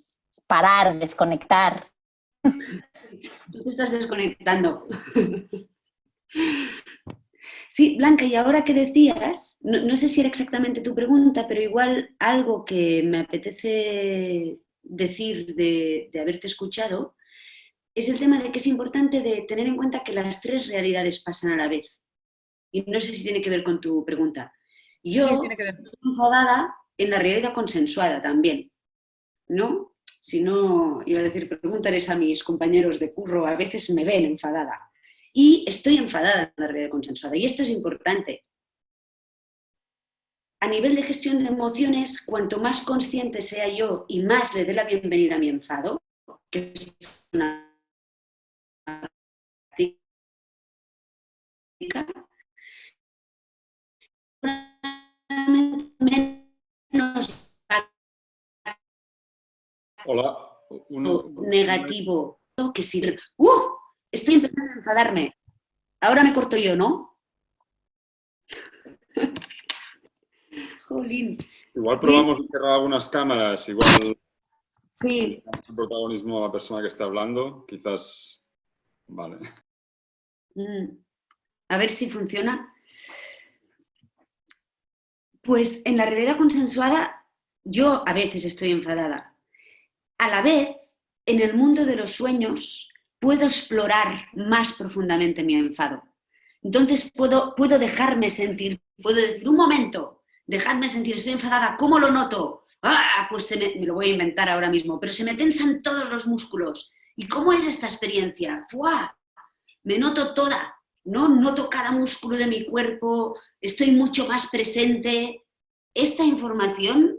Speaker 3: parar, desconectar.
Speaker 4: Tú te estás desconectando. Sí, Blanca, y ahora que decías, no, sé si era exactamente tu pregunta, pero igual algo que me apetece decir de, haberte escuchado, es el tema de que es importante de tener en cuenta que las tres realidades pasan a la vez. Y no sé si tiene que ver con tu pregunta. Yo estoy enfadada en la realidad consensuada también, ¿no? Si no, iba a decir, pregúntales a mis compañeros de curro, a veces me ven enfadada y estoy enfadada en la realidad consensuada. Y esto es importante. A nivel de gestión de emociones, cuanto más consciente sea yo y más le dé la bienvenida a mi enfado, que es una
Speaker 1: Hola.
Speaker 4: negativo que sirve. ¡Uh! Estoy empezando a enfadarme. Ahora me corto yo, ¿no?
Speaker 1: Jolín. Igual probamos cerrar algunas cámaras, igual
Speaker 4: sí.
Speaker 1: el protagonismo a la persona que está hablando, quizás... Vale.
Speaker 4: Mm. A ver si funciona. Pues en la realidad consensuada yo a veces estoy enfadada. A la vez, en el mundo de los sueños, puedo explorar más profundamente mi enfado. Entonces puedo, puedo dejarme sentir, puedo decir, un momento, dejarme sentir, estoy enfadada, ¿cómo lo noto? Ah, pues se me, lo voy a inventar ahora mismo, pero se me tensan todos los músculos. ¿Y cómo es esta experiencia? ¡Fua! Me noto toda, ¿no? Noto cada músculo de mi cuerpo, estoy mucho más presente. Esta información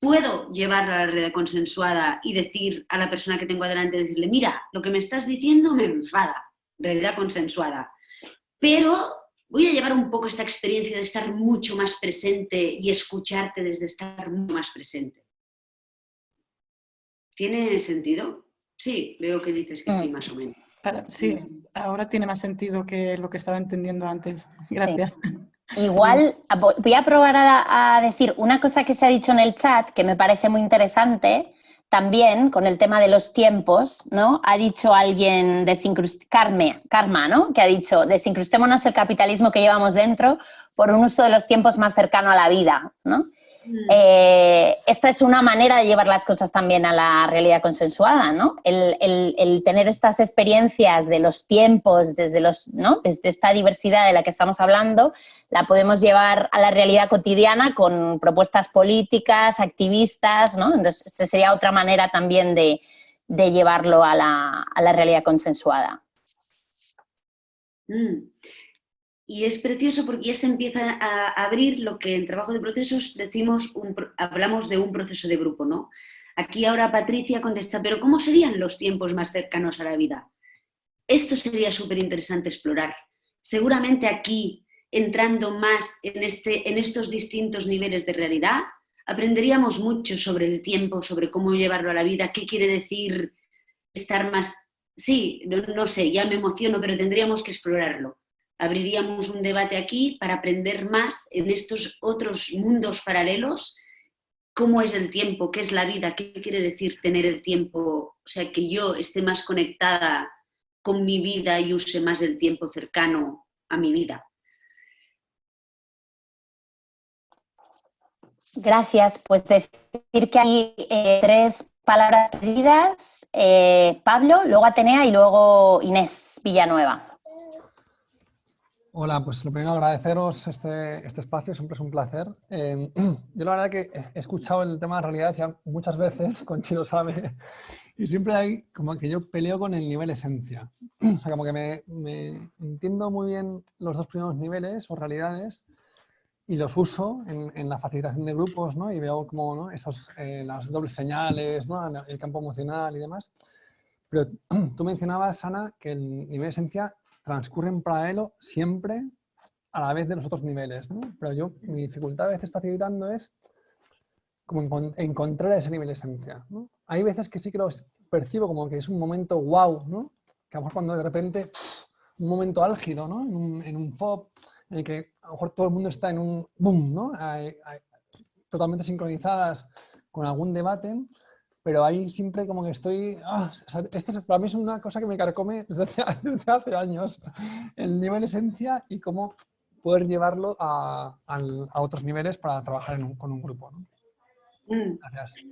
Speaker 4: puedo llevarla a la red consensuada y decir a la persona que tengo adelante, decirle, mira, lo que me estás diciendo me enfada, realidad consensuada. Pero voy a llevar un poco esta experiencia de estar mucho más presente y escucharte desde estar mucho más presente. ¿Tiene sentido? Sí, veo que dices que sí, mm. más o menos.
Speaker 5: sí, ahora tiene más sentido que lo que estaba entendiendo antes. Gracias.
Speaker 3: Igual voy a probar a, decir una cosa que se ha dicho en el chat que me parece muy interesante también con el tema de los tiempos, ¿no? Ha dicho alguien, Carme, Karma, ¿no? Que ha dicho, desincrustémonos el capitalismo que llevamos dentro por un uso de los tiempos más cercano a la vida, ¿no? Mm. Eh, esta es una manera de llevar las cosas también a la realidad consensuada, ¿no? El, tener estas experiencias de los tiempos, desde, los, ¿no? desde esta diversidad de la que estamos hablando, la podemos llevar a la realidad cotidiana con propuestas políticas, activistas, ¿no? Entonces, esa sería otra manera también de, llevarlo a la, realidad consensuada.
Speaker 4: Mm. Y es precioso porque ya se empieza a abrir lo que en trabajo de procesos decimos, hablamos de un proceso de grupo, ¿no? Aquí ahora Patricia contesta, pero ¿cómo serían los tiempos más cercanos a la vida? Esto sería súper interesante explorar. Seguramente aquí, entrando más en, este, en estos distintos niveles de realidad, aprenderíamos mucho sobre el tiempo, sobre cómo llevarlo a la vida, qué quiere decir estar más... Sí, no, sé, ya me emociono, pero tendríamos que explorarlo. Abriríamos un debate aquí para aprender más en estos otros mundos paralelos, cómo es el tiempo, qué es la vida, qué quiere decir tener el tiempo, o sea, que yo esté más conectada con mi vida y use más el tiempo cercano a mi vida.
Speaker 3: Gracias. Pues decir que hay eh, tres palabras pedidas. Eh, Pablo, luego Atenea y luego Inés Villanueva.
Speaker 6: Hola, pues lo primero agradeceros este, este espacio, siempre es un placer. Em, yo la verdad que he escuchado el tema de realidad ya muchas veces, con Chino sabe, y siempre hay como que yo peleo con el nivel esencia. O sea, como que me, me entiendo muy bien los dos primeros niveles o realidades, y los uso en, la facilitación de grupos, ¿no? Y veo como ¿no? Esos, eh, las dobles señales, ¿no? El campo emocional y demás. Pero tú mencionabas, Ana, que el nivel esencia transcurre en paralelo siempre a la vez de los otros niveles. Pero yo, mi dificultad a veces facilitando es como encontrar ese nivel de esencia. Hay veces que sí que lo percibo como que es un momento wow, ¿no? Que a lo mejor cuando de repente, un momento álgido, ¿no? En un, en FOB, en el que a lo mejor todo el mundo está en un boom, totalmente sincronizadas con algún debate, pero ahí siempre como que estoy... Ah, esto es, para mí es una cosa que me carcome desde hace, años, el nivel esencia y cómo poder llevarlo a, otros niveles para trabajar con un grupo. ¿no? Mm. Gracias.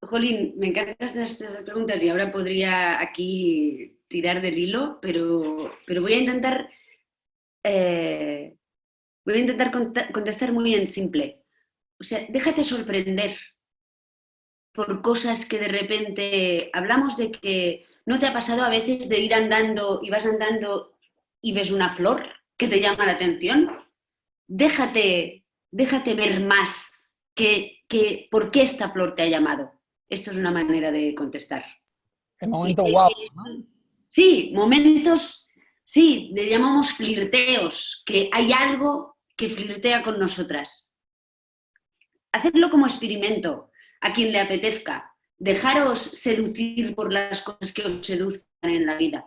Speaker 4: Jolín, me encantan estas preguntas y ahora podría aquí tirar del hilo, pero, pero voy a intentar eh, voy a intentar contestar muy en simple. O sea, déjate sorprender por cosas que de repente hablamos de que no te ha pasado a veces de ir andando y vas andando y ves una flor que te llama la atención. Déjate, déjate ver más que, que por qué esta flor te ha llamado. Esto es una manera de contestar.
Speaker 6: El momento guau.
Speaker 4: Sí, momentos Sí, le llamamos flirteos, que hay algo que flirtea con nosotras. Hacedlo como experimento, a quien le apetezca. Dejaros seducir por las cosas que os seduzcan en la vida.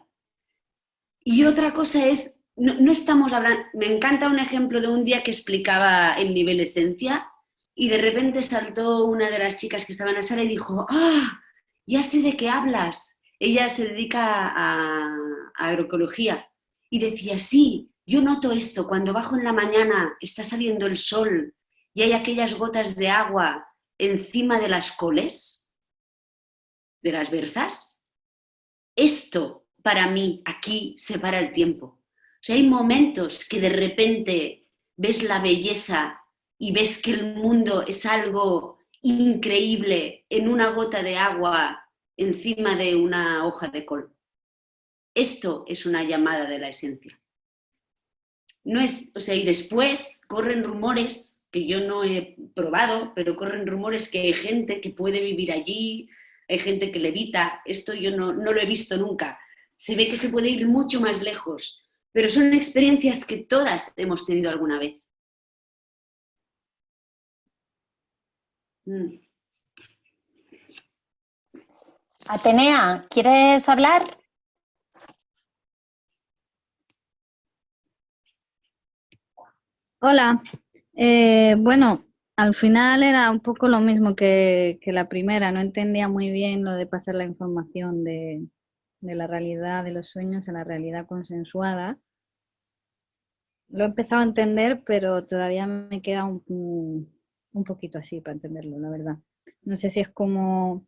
Speaker 4: Y otra cosa es, no, estamos hablando, me encanta un ejemplo de un día que explicaba el nivel esencia y de repente saltó una de las chicas que estaba en la sala y dijo, ¡ah! Ya sé de qué hablas. Ella se dedica a, agroecología. Y decía, sí, yo noto esto, cuando bajo en la mañana, está saliendo el sol y hay aquellas gotas de agua encima de las coles, de las berzas, esto para mí aquí separa el tiempo. O sea, hay momentos que de repente ves la belleza y ves que el mundo es algo increíble en una gota de agua encima de una hoja de col. Esto es una llamada de la esencia. No es, o sea, y después corren rumores que yo no he probado, pero corren rumores que hay gente que puede vivir allí, hay gente que levita, esto yo no, no lo he visto nunca. Se ve que se puede ir mucho más lejos, pero son experiencias que todas hemos tenido alguna vez. Mm.
Speaker 3: Atenea, ¿quieres hablar?
Speaker 7: Hola, eh, bueno, al final era un poco lo mismo que, la primera, no entendía muy bien lo de pasar la información de, la realidad de los sueños a la realidad consensuada. Lo he empezado a entender, pero todavía me queda un, un poquito así para entenderlo, la verdad. No sé si es como, o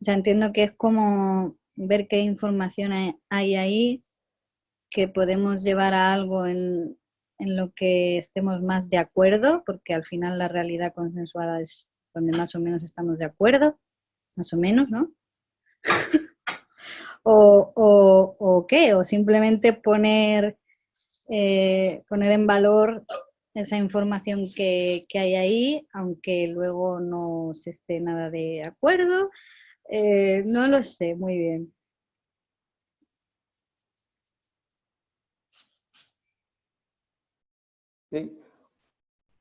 Speaker 7: sea, entiendo que es como ver qué información hay ahí que podemos llevar a algo en, en lo que estemos más de acuerdo, porque al final la realidad consensuada es donde más o menos estamos de acuerdo, más o menos, ¿no? o, qué, o simplemente poner, eh, poner en valor esa información que, hay ahí, aunque luego no se esté nada de acuerdo. Eh, no lo sé muy bien.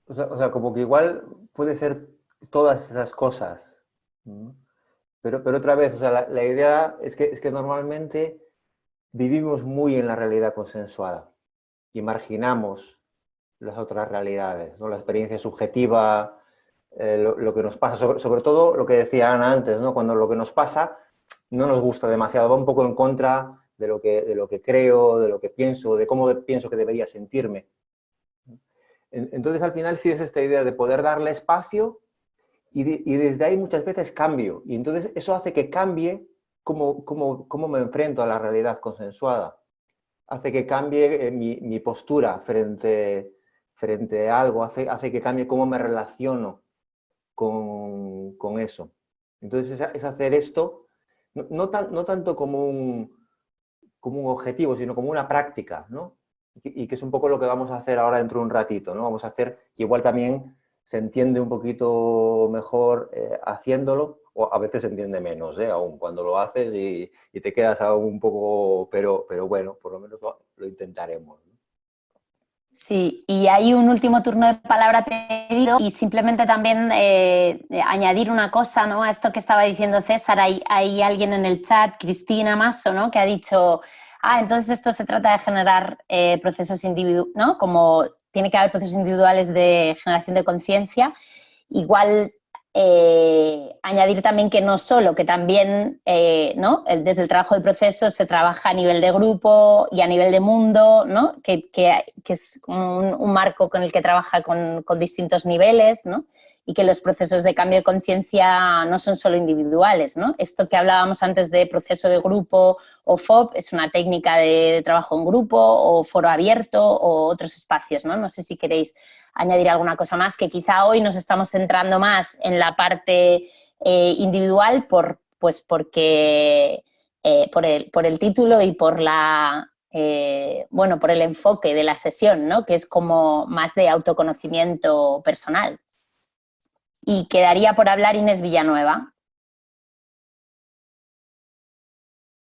Speaker 2: O sea, como que igual puede ser todas esas cosas. Pero, pero otra vez, o sea, la, idea es que, es que normalmente vivimos muy en la realidad consensuada y marginamos las otras realidades, ¿no? la experiencia subjetiva, eh, lo, que nos pasa, sobre, sobre, todo lo que decía Ana antes, ¿no? cuando lo que nos pasa no nos gusta demasiado, va un poco en contra de lo que, de lo que creo, de lo que pienso, de cómo pienso que debería sentirme. Entonces, al final sí es esta idea de poder darle espacio y, desde ahí muchas veces cambio. Y entonces eso hace que cambie cómo, cómo, cómo me enfrento a la realidad consensuada. Hace que cambie eh, mi, postura frente, frente a algo, hace, hace que cambie cómo me relaciono con, con eso. Entonces es, hacer esto, no, no, no tanto como un, como un objetivo, sino como una práctica, ¿no? Y que es un poco lo que vamos a hacer ahora dentro de un ratito, ¿no? Vamos a hacer, igual también se entiende un poquito mejor eh, haciéndolo, o a veces se entiende menos, ¿eh? aún cuando lo haces y, te quedas aún un poco, pero, pero bueno, por lo menos lo, intentaremos.
Speaker 3: Sí, y hay un último turno de palabra pedido y simplemente también eh, añadir una cosa ¿no? a esto que estaba diciendo César. Hay, hay alguien en el chat, Cristina Masso, ¿no? que ha dicho, ah, entonces esto se trata de generar eh, procesos individuales, ¿no? como tiene que haber procesos individuales de generación de conciencia. Igual eh, añadir también que no solo, que también eh, ¿no? desde el trabajo de proceso se trabaja a nivel de grupo y a nivel de mundo, ¿no? que, es un, marco con el que trabaja con distintos niveles, ¿no? Y que los procesos de cambio de conciencia no son solo individuales. ¿no? Esto que hablábamos antes de proceso de grupo o FOB es una técnica de trabajo en grupo o foro abierto o otros espacios. No, no sé si queréis añadir alguna cosa más, que quizá hoy nos estamos centrando más en la parte eh, individual por, pues porque, eh, por, el, por, el, título y por la... Eh, bueno, por el enfoque de la sesión, ¿no? que es como más de autoconocimiento personal y quedaría por hablar Inés Villanueva.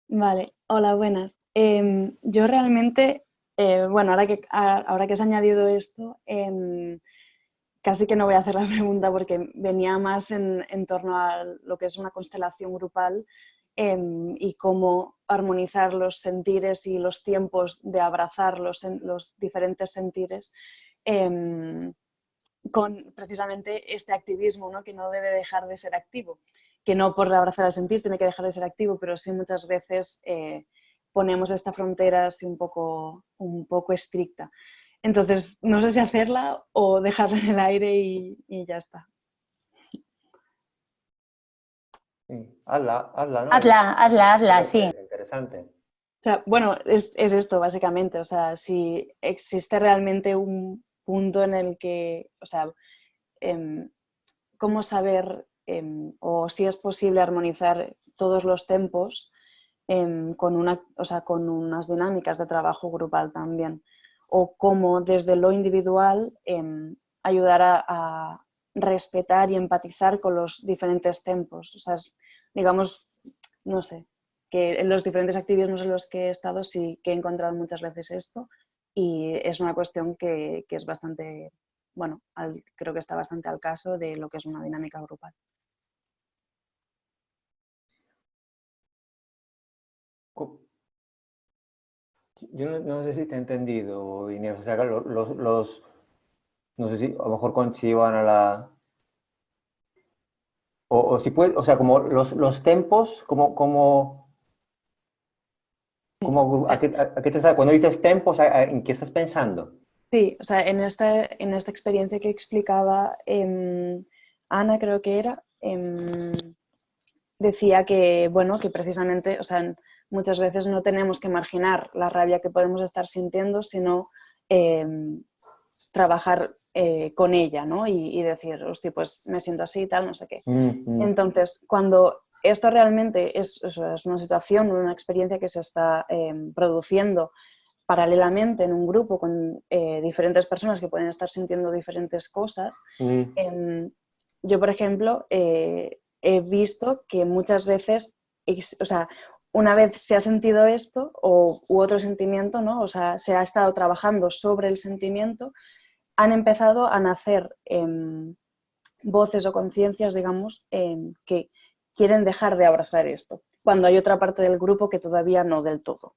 Speaker 8: Vale, hola, buenas. Em, yo realmente, eh, bueno, ahora que, ahora que has añadido esto, em, casi que no voy a hacer la pregunta porque venía más en, torno a lo que es una constelación grupal em, y cómo armonizar los sentires y los tiempos de abrazar los, los diferentes sentires con precisamente este activismo, ¿no? que no debe dejar de ser activo, que no por abrazar al sentir tiene que dejar de ser activo, pero sí muchas veces eh, ponemos esta frontera así un poco, un poco estricta. Entonces, no sé si hacerla o dejarla en el aire y, ya está.
Speaker 2: hazla, hazla, ¿no?
Speaker 3: Hazla, hazla, hazla, sí.
Speaker 2: Interesante.
Speaker 8: O sea, bueno, es, es, esto básicamente, o sea, si existe realmente un, punto en el que, o sea, em, cómo saber em, o si es posible armonizar todos los tempos em, con, una, o sea, con unas dinámicas de trabajo grupal también. O cómo desde lo individual ayudar a, respetar y empatizar con los diferentes tempos. O sea, digamos, no sé, que en los diferentes activismos en los que he estado sí que he encontrado muchas veces esto y es una cuestión que, es bastante, bueno, creo que está bastante al caso de lo que es una dinámica grupal.
Speaker 2: Yo no, sé si te he entendido, Inés, o sea, los, los, no sé si a lo mejor con Chivan a la... O, si puede, o sea, como los, los tempos, como, como a qué, te, cuando dices tempos, ¿en qué estás pensando?
Speaker 8: Sí, o sea, en esta, en esta experiencia que explicaba em, Ana, creo que era, em, decía que, bueno, que precisamente, o sea, muchas veces no tenemos que marginar la rabia que podemos estar sintiendo, sino em, trabajar eh, con ella, ¿no? Y, decir, hostia, pues me siento así y tal, no sé qué. Mm, mm. Entonces, cuando esto realmente es, una situación, una experiencia que se está em, produciendo paralelamente en un grupo con eh, diferentes personas que pueden estar sintiendo diferentes cosas. Mm. Em, yo, por ejemplo, eh, he visto que muchas veces, o sea, una vez se ha sentido esto o, u otro sentimiento, ¿no? o sea, se ha estado trabajando sobre el sentimiento, han empezado a nacer em, voces o conciencias, digamos, em, que quieren dejar de abrazar esto, cuando hay otra parte del grupo que todavía no del todo.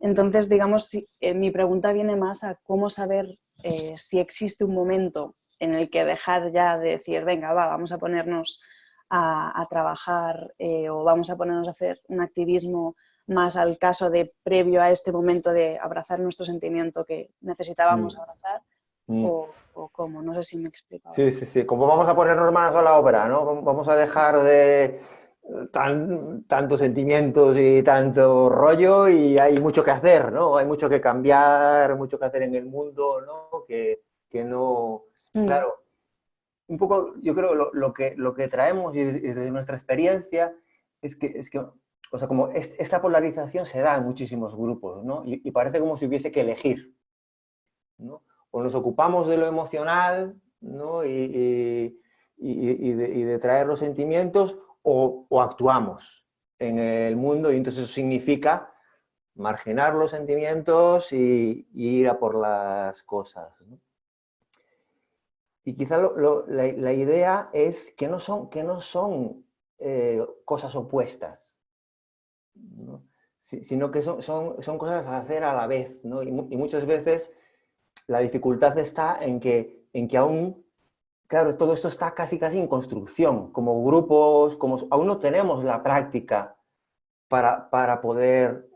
Speaker 8: Entonces, digamos, eh, mi pregunta viene más a cómo saber eh, si existe un momento en el que dejar ya de decir, venga, va, vamos a ponernos a, trabajar eh, o vamos a ponernos a hacer un activismo más al caso de previo a este momento de abrazar nuestro sentimiento que necesitábamos mm. abrazar mm. O, cómo, no sé si me explico.
Speaker 2: Sí, sí, sí, como vamos a ponernos manos a la obra, ¿no? Vamos a dejar de tan, tantos sentimientos y tanto rollo y hay mucho que hacer, ¿no? Hay mucho que cambiar, mucho que hacer en el mundo, ¿no? Que, que no... Mm. Claro, un poco yo creo lo, lo, que, lo que traemos desde nuestra experiencia es que, es que o sea, como esta polarización se da en muchísimos grupos, ¿no? Y, parece como si hubiese que elegir, ¿no? O nos ocupamos de lo emocional, ¿no? Y, y de, de, traer los sentimientos, o, actuamos en el mundo y entonces eso significa marginar los sentimientos y, ir a por las cosas. Y quizá la, idea es que no son, que no son eh, cosas opuestas, sino que son, son, son, cosas a hacer a la vez. Y, y, muchas veces la dificultad está en que, en que aún claro, todo esto está casi casi en construcción, como grupos, como aún no tenemos la práctica para, para poder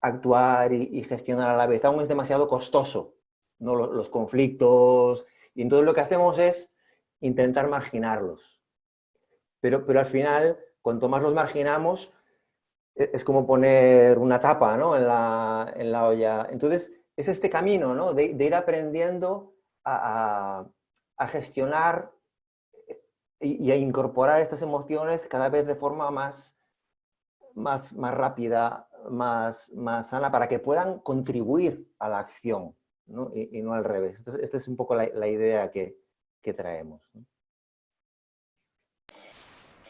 Speaker 2: actuar y, gestionar a la vez, aún es demasiado costoso, ¿no? los, conflictos, y entonces lo que hacemos es intentar marginarlos. Pero, pero al final, cuanto más los marginamos, e, es como poner una tapa ¿no? en, la, en, la, olla. Entonces, es este camino ¿no? de, ir aprendiendo a, gestionar y, a incorporar estas emociones cada vez de forma más, más, más rápida, más, más sana, para que puedan contribuir a la acción Y, no al revés. Esta es un poco la, idea que, que traemos.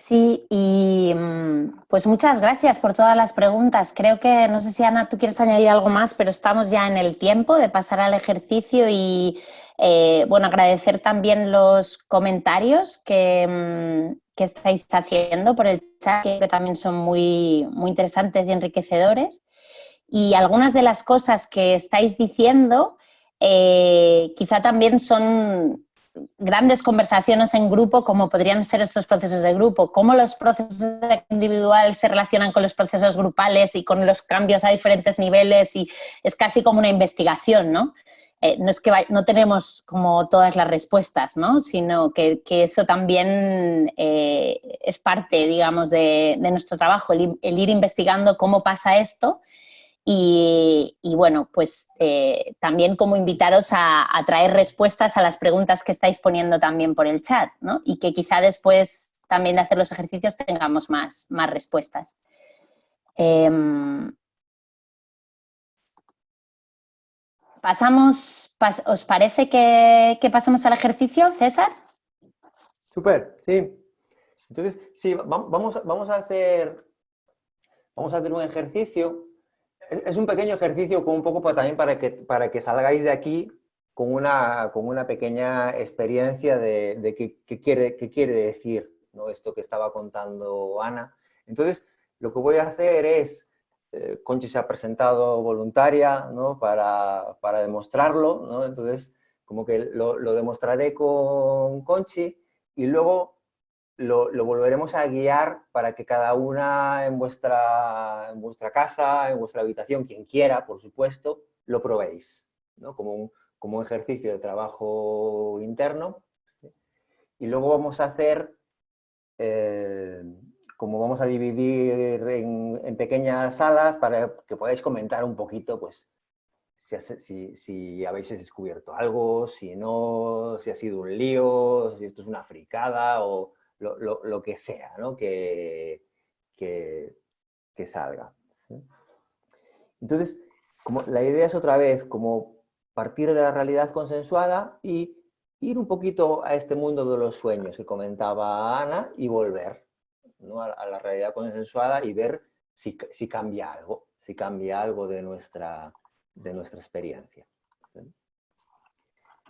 Speaker 3: Sí, y mm, pues muchas gracias por todas las preguntas. Creo que, no sé si Ana, tú quieres añadir algo más, pero estamos ya en el tiempo de pasar al ejercicio y eh, bueno, agradecer también los comentarios que, mm, que, estáis haciendo por el chat, que también son muy, muy interesantes y enriquecedores. Y algunas de las cosas que estáis diciendo eh, quizá también son grandes conversaciones en grupo, como podrían ser estos procesos de grupo, cómo los procesos individuales se relacionan con los procesos grupales y con los cambios a diferentes niveles y es casi como una investigación, ¿no? Eh, no es que no tenemos como todas las respuestas, ¿no? sino que, eso también eh, es parte, digamos, de, nuestro trabajo, el, ir investigando cómo pasa esto y, bueno, pues eh, también como invitaros a, traer respuestas a las preguntas que estáis poniendo también por el chat, ¿no? Y que quizá después también de hacer los ejercicios tengamos más, más respuestas. Em, Pasamos, ¿Os parece que, pasamos al ejercicio, César?
Speaker 2: Súper, sí. Entonces, sí, vamos, vamos, a hacer, vamos a hacer un ejercicio. Es, un pequeño ejercicio con un poco también para que, para que salgáis de aquí con una, con una pequeña experiencia de, qué, quiere, qué quiere decir ¿no? esto que estaba contando Ana. Entonces, lo que voy a hacer es eh, Conchi se ha presentado voluntaria ¿no? para, para, demostrarlo, ¿no? entonces como que lo, lo, demostraré con Conchi y luego lo, volveremos a guiar para que cada una en vuestra, en vuestra casa, en vuestra habitación, quien quiera, por supuesto, lo probéis, ¿no? como, un, como ejercicio de trabajo interno. Y luego vamos a hacer eh, como vamos a dividir en, pequeñas salas para que podáis comentar un poquito, pues, si, habéis descubierto algo, si no, si ha sido un lío, si esto es una fricada o lo, que sea, ¿no? Que, que, salga. Entonces, como la idea es otra vez como partir de la realidad consensuada y ir un poquito a este mundo de los sueños que comentaba Ana y volver a, la realidad consensuada y ver si, si, cambia algo, si cambia algo de nuestra, de nuestra experiencia.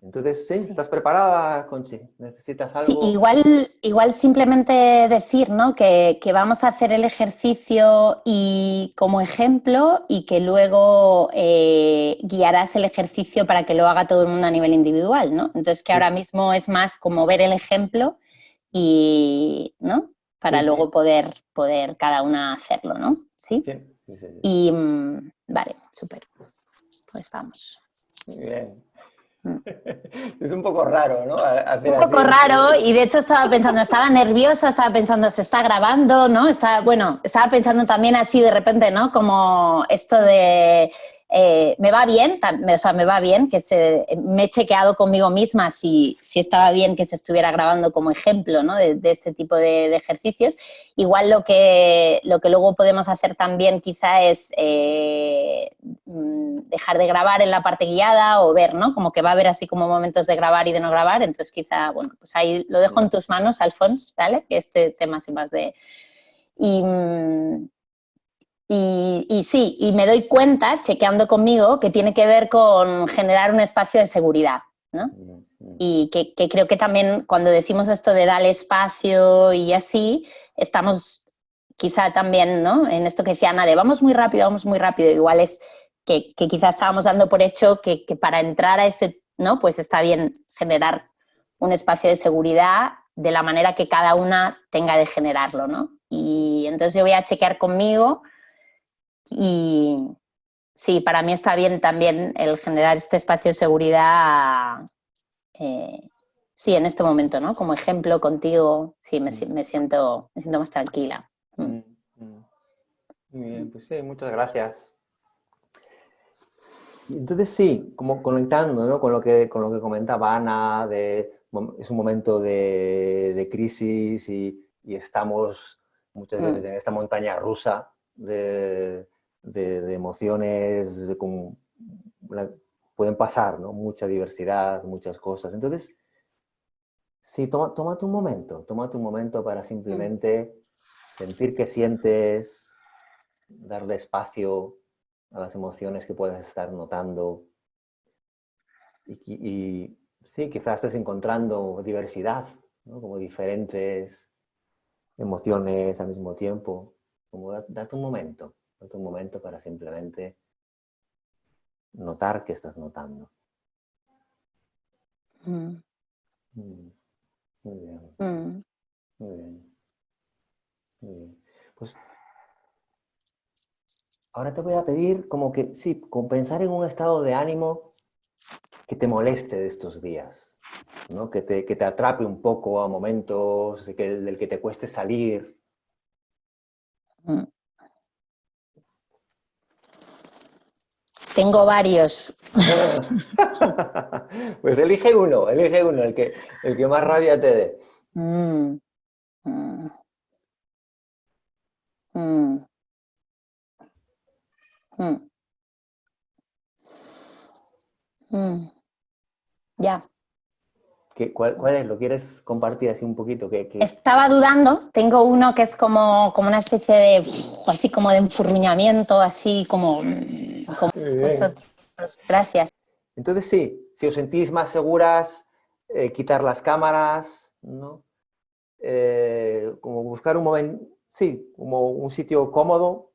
Speaker 2: Entonces, ¿sí? ¿Estás preparada, Conchi? ¿Necesitas algo?
Speaker 3: Sí, igual, igual simplemente decir ¿no? que, vamos a hacer el ejercicio y como ejemplo y que luego eh, guiarás el ejercicio para que lo haga todo el mundo a nivel individual, ¿no? Entonces que ahora mismo es más como ver el ejemplo y, ¿no? Para luego poder, poder cada una hacerlo, ¿no? Sí y, mm, vale, súper. Pues vamos.
Speaker 2: Muy bien. Es un poco raro, ¿no?
Speaker 3: un poco raro y de hecho estaba pensando, estaba nerviosa, estaba pensando, se está grabando, ¿no? Estaba, bueno, estaba pensando también así de repente, ¿no? Como esto de eh, me va bien, o sea, me va bien, que se, me he chequeado conmigo misma si, si estaba bien que se estuviera grabando como ejemplo ¿no? de, este tipo de, ejercicios. Igual lo que, lo que luego podemos hacer también quizá es eh, mm, dejar de grabar en la parte guiada o ver, ¿no? Como que va a haber así como momentos de grabar y de no grabar, entonces quizá, bueno, pues ahí lo dejo en tus manos, Alfons, ¿vale? Que este tema es más de... Y, mm, y, sí, y me doy cuenta, chequeando conmigo, que tiene que ver con generar un espacio de seguridad, ¿no? Y que, creo que también cuando decimos esto de dar espacio y así, estamos quizá también, ¿no? En esto que decía Ana, de vamos muy rápido, vamos muy rápido, igual es que, que quizá estábamos dando por hecho que, que, para entrar a este, ¿no? Pues está bien generar un espacio de seguridad de la manera que cada una tenga de generarlo, ¿no? Y entonces yo voy a chequear conmigo y sí, para mí está bien también el generar este espacio de seguridad, eh, sí, en este momento, ¿no? Como ejemplo contigo, sí, me, mm. me siento, me siento más tranquila. Mm.
Speaker 2: Mm, Muy bien, pues sí, muchas gracias. Entonces sí, como conectando ¿no? con, lo que, con lo que comentaba Ana, de, es un momento de, de crisis y, y, estamos muchas veces en esta montaña rusa de, de, emociones, pueden pasar, ¿no? Mucha diversidad, muchas cosas. Entonces, sí, toma, tómate un momento, tómate un momento para simplemente sentir que sientes, darle espacio a las emociones que puedes estar notando. Y, sí, quizás estés encontrando diversidad, como diferentes emociones al mismo tiempo. Como date un momento un momento para simplemente notar que estás notando. Mm. Mm. Muy bien. Mm. Muy bien. Muy bien. Pues ahora te voy a pedir como que, sí, compensar en un estado de ánimo que te moleste de estos días, ¿no? que, te, que te atrape un poco a momentos que, del que te cueste salir.
Speaker 3: Tengo varios.
Speaker 2: pues elige uno, elige uno, el que, el que más rabia te dé. Mm, mm,
Speaker 3: mm, ya.
Speaker 2: Cuál, cuál, es? ¿Lo quieres compartir así un poquito?
Speaker 3: Estaba dudando, tengo uno que es como, como una especie de, así como de enfurruñamiento, así como, Gracias.
Speaker 2: Entonces sí, si os sentís más seguras, eh, quitar las cámaras, ¿no? Eh, como buscar un momento, sí, como un sitio cómodo.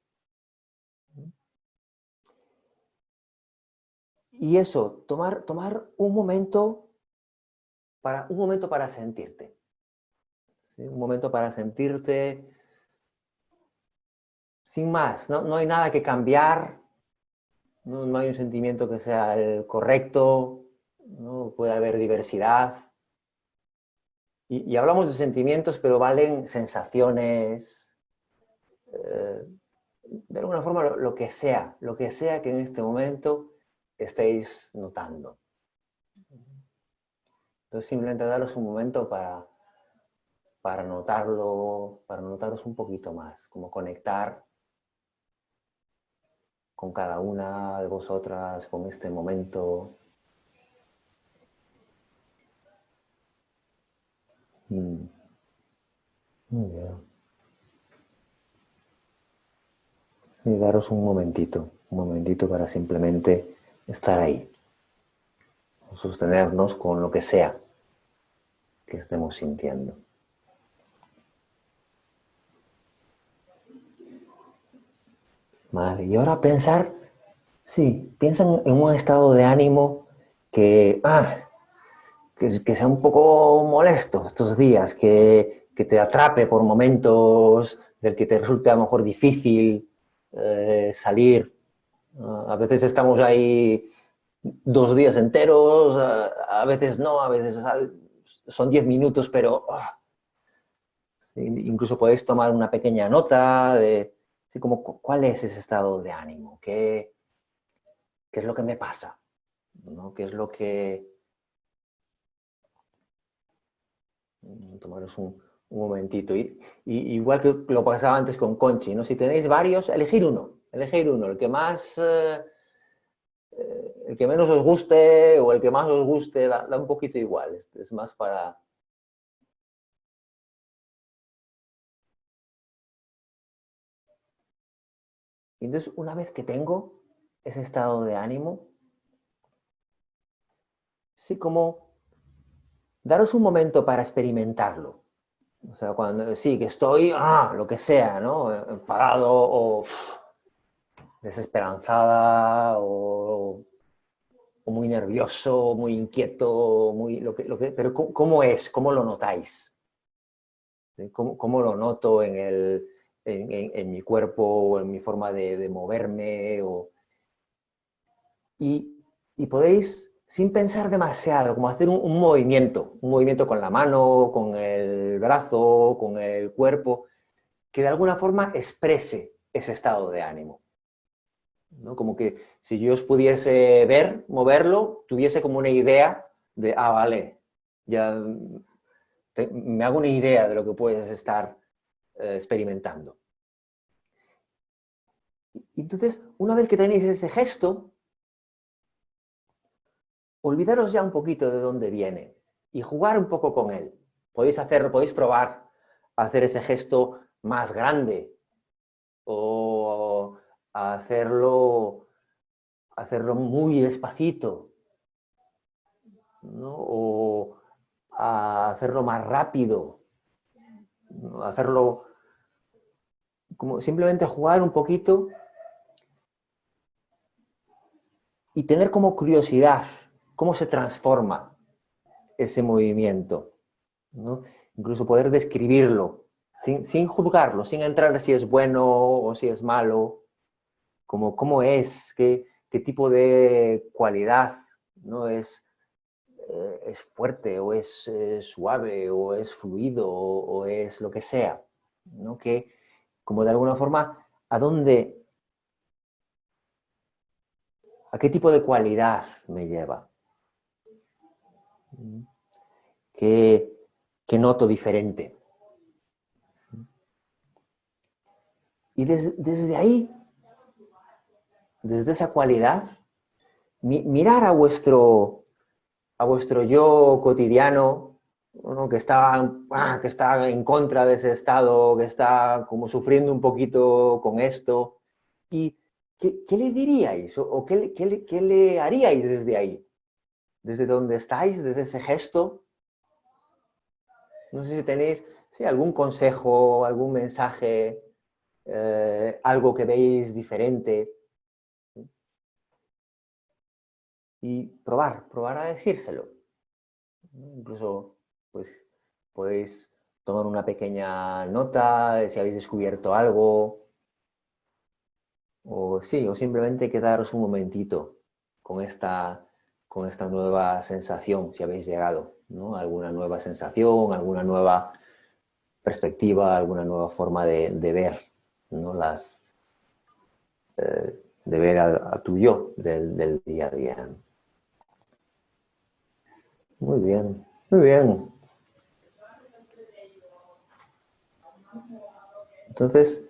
Speaker 2: Y eso, tomar, tomar un momento para, un momento para sentirte. Un momento para sentirte sin más. No, hay nada que cambiar. No, hay un sentimiento que sea el correcto. ¿no? Puede haber diversidad. Y, hablamos de sentimientos, pero valen sensaciones, eh, de alguna forma lo, que sea, lo que sea que en este momento estéis notando. Entonces simplemente daros un momento para, para notarlo, para notaros un poquito más, como conectar con cada una de vosotras, con este momento. Mm. Muy bien. Y daros un momentito, un momentito para simplemente estar ahí. sostenernos con lo que sea que estemos sintiendo. Vale, y ahora pensar, sí, piensan en un estado de ánimo que, ah, que, sea un poco molesto estos días, que, que, te atrape por momentos del que te resulte a lo mejor difícil eh, salir. a veces estamos ahí dos días enteros, a, veces no, a veces son diez minutos, pero ah, incluso podéis tomar una pequeña nota de como, cuál es ese estado de ánimo, qué, qué es lo que me pasa, ¿no? qué es lo que... Mm, tomaros un, momentito. Y, igual que lo pasaba antes con Conchi, ¿no? si tenéis varios, elegir uno, elegir uno, el que más... Eh, eh, el que menos os guste o el que más os guste, da, un poquito igual, es, más para... entonces, una vez que tengo ese estado de ánimo, sí como daros un momento para experimentarlo. O sea, cuando sí, que estoy, ah, lo que sea, ¿no? Enfadado o desesperanzada o, muy nervioso, muy inquieto, muy, lo que, lo que, pero ¿cómo, es? ¿Cómo lo notáis? ¿Cómo, lo noto en, el, en, mi cuerpo o en mi forma de, moverme? O... Y, podéis, sin pensar demasiado, como hacer un, movimiento, un movimiento con la mano, con el brazo, con el cuerpo, que de alguna forma exprese ese estado de ánimo. Como que si yo os pudiese ver, moverlo, tuviese como una idea de, ah, vale, ya me hago una idea de lo que puedes estar eh, experimentando. Entonces, una vez que tenéis ese gesto, olvidaros ya un poquito de dónde viene y jugar un poco con él. Podéis hacerlo, podéis probar hacer ese gesto más grande o hacerlo, hacerlo muy despacito, o hacerlo más rápido, hacerlo como simplemente jugar un poquito y tener como curiosidad cómo se transforma ese movimiento. Incluso poder describirlo sin, sin, juzgarlo, sin entrar si es bueno o si es malo, como cómo es, qué, qué tipo de cualidad, ¿no? Es, eh, es fuerte o es eh, suave o es fluido o, es lo que sea, ¿no? Que como de alguna forma, ¿a dónde, a qué tipo de cualidad me lleva? ¿Qué, qué noto diferente? Y desde ahí desde esa cualidad, mirar a vuestro, a vuestro yo cotidiano, que, está, ah, que está en contra de ese estado, que está como sufriendo un poquito con esto, y ¿qué, le diríais o, qué, qué, le haríais desde ahí? Desde donde estáis, desde ese gesto. No sé si tenéis algún consejo, algún mensaje, eh, algo que veis diferente y probar, probar a decírselo. Incluso, pues, podéis tomar una pequeña nota de si habéis descubierto algo, o sí, o simplemente quedaros un momentito con esta, con esta nueva sensación, si habéis llegado, ¿no? Alguna nueva sensación, alguna nueva perspectiva, alguna nueva forma de, ver, ¿no? Las, eh, de ver a, tu yo del, del día a día. Muy bien, muy bien. Entonces,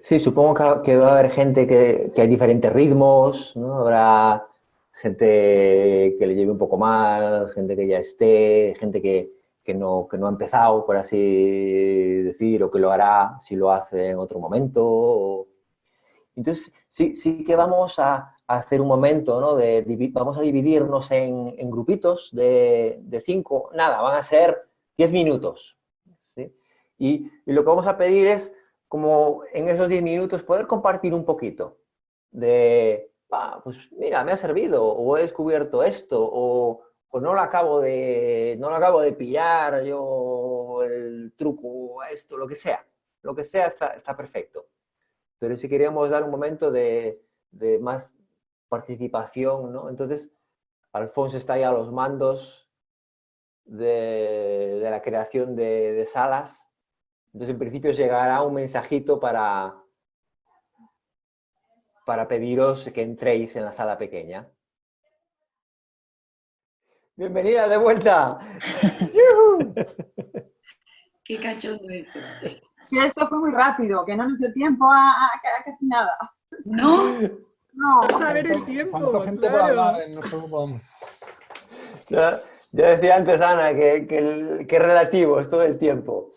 Speaker 2: sí, supongo que, va a haber gente que, hay diferentes ritmos, ¿no? Habrá gente que le lleve un poco más, gente que ya esté, gente que, no, que no ha empezado, por así decir, o que lo hará si lo hace en otro momento. Entonces, sí, sí que vamos a, hacer un momento, ¿no? De, vamos a dividirnos en, grupitos de, de, cinco, nada, van a ser diez minutos. Y, lo que vamos a pedir es, como en esos diez minutos, poder compartir un poquito de, pues mira, me ha servido, o he descubierto esto, o, no lo acabo de, no lo acabo de pillar yo el truco, esto, lo que sea. Lo que sea está, está perfecto. Pero si queríamos dar un momento de, de más participación, ¿no? Entonces, Alfonso está ya a los mandos de, la creación de, salas. Entonces, en principio llegará un mensajito para, para pediros que entréis en la sala pequeña. Bienvenida de vuelta.
Speaker 4: Qué cachondo esto.
Speaker 9: Que esto fue muy rápido, que no nos dio tiempo a, a casi nada.
Speaker 4: No.
Speaker 9: No,
Speaker 6: a saber el tiempo. gente por hablar en nuestro grupo?
Speaker 2: Ya, decía antes Ana que, que, que, relativo es todo el tiempo.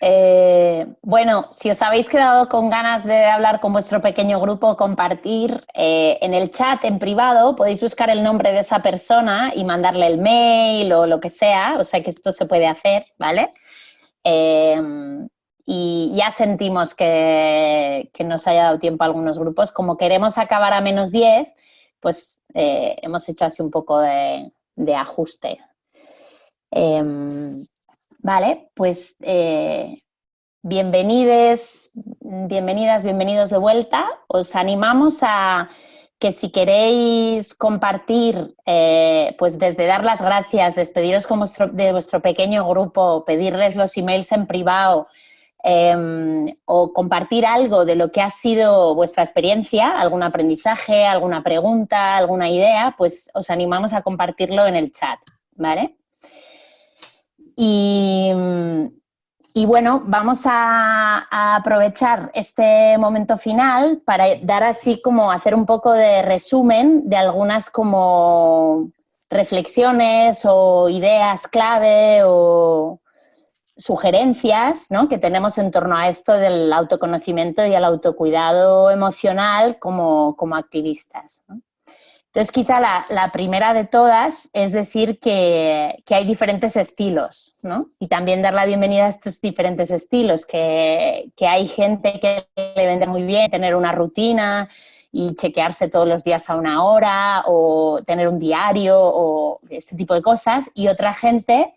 Speaker 3: Eh, bueno, si os habéis quedado con ganas de hablar con vuestro pequeño grupo, compartir eh, en el chat en privado, podéis buscar el nombre de esa persona y mandarle el mail o lo que sea, o sea que esto se puede hacer, ¿vale? Eh, y ya sentimos que, nos haya dado tiempo a algunos grupos. Como queremos acabar a menos 10, pues hemos hecho así un poco de, ajuste. Vale, pues eh, bienvenides, bienvenidas, bienvenidos de vuelta. Os animamos a que si queréis compartir, eh, pues desde dar las gracias, despediros de vuestro pequeño grupo, pedirles los emails en privado, Em, o compartir algo de lo que ha sido vuestra experiencia, algún aprendizaje, alguna pregunta, alguna idea, pues os animamos a compartirlo en el chat, ¿vale? Y, bueno, vamos a, aprovechar este momento final para dar así como hacer un poco de resumen de algunas como reflexiones o ideas clave o, sugerencias que tenemos en torno a esto del autoconocimiento y el autocuidado emocional como, activistas. Entonces, quizá la, primera de todas es decir que, hay diferentes estilos, Y también dar la bienvenida a estos diferentes estilos, que, hay gente que le vende muy bien tener una rutina y chequearse todos los días a una hora, o tener un diario, o este tipo de cosas, y otra gente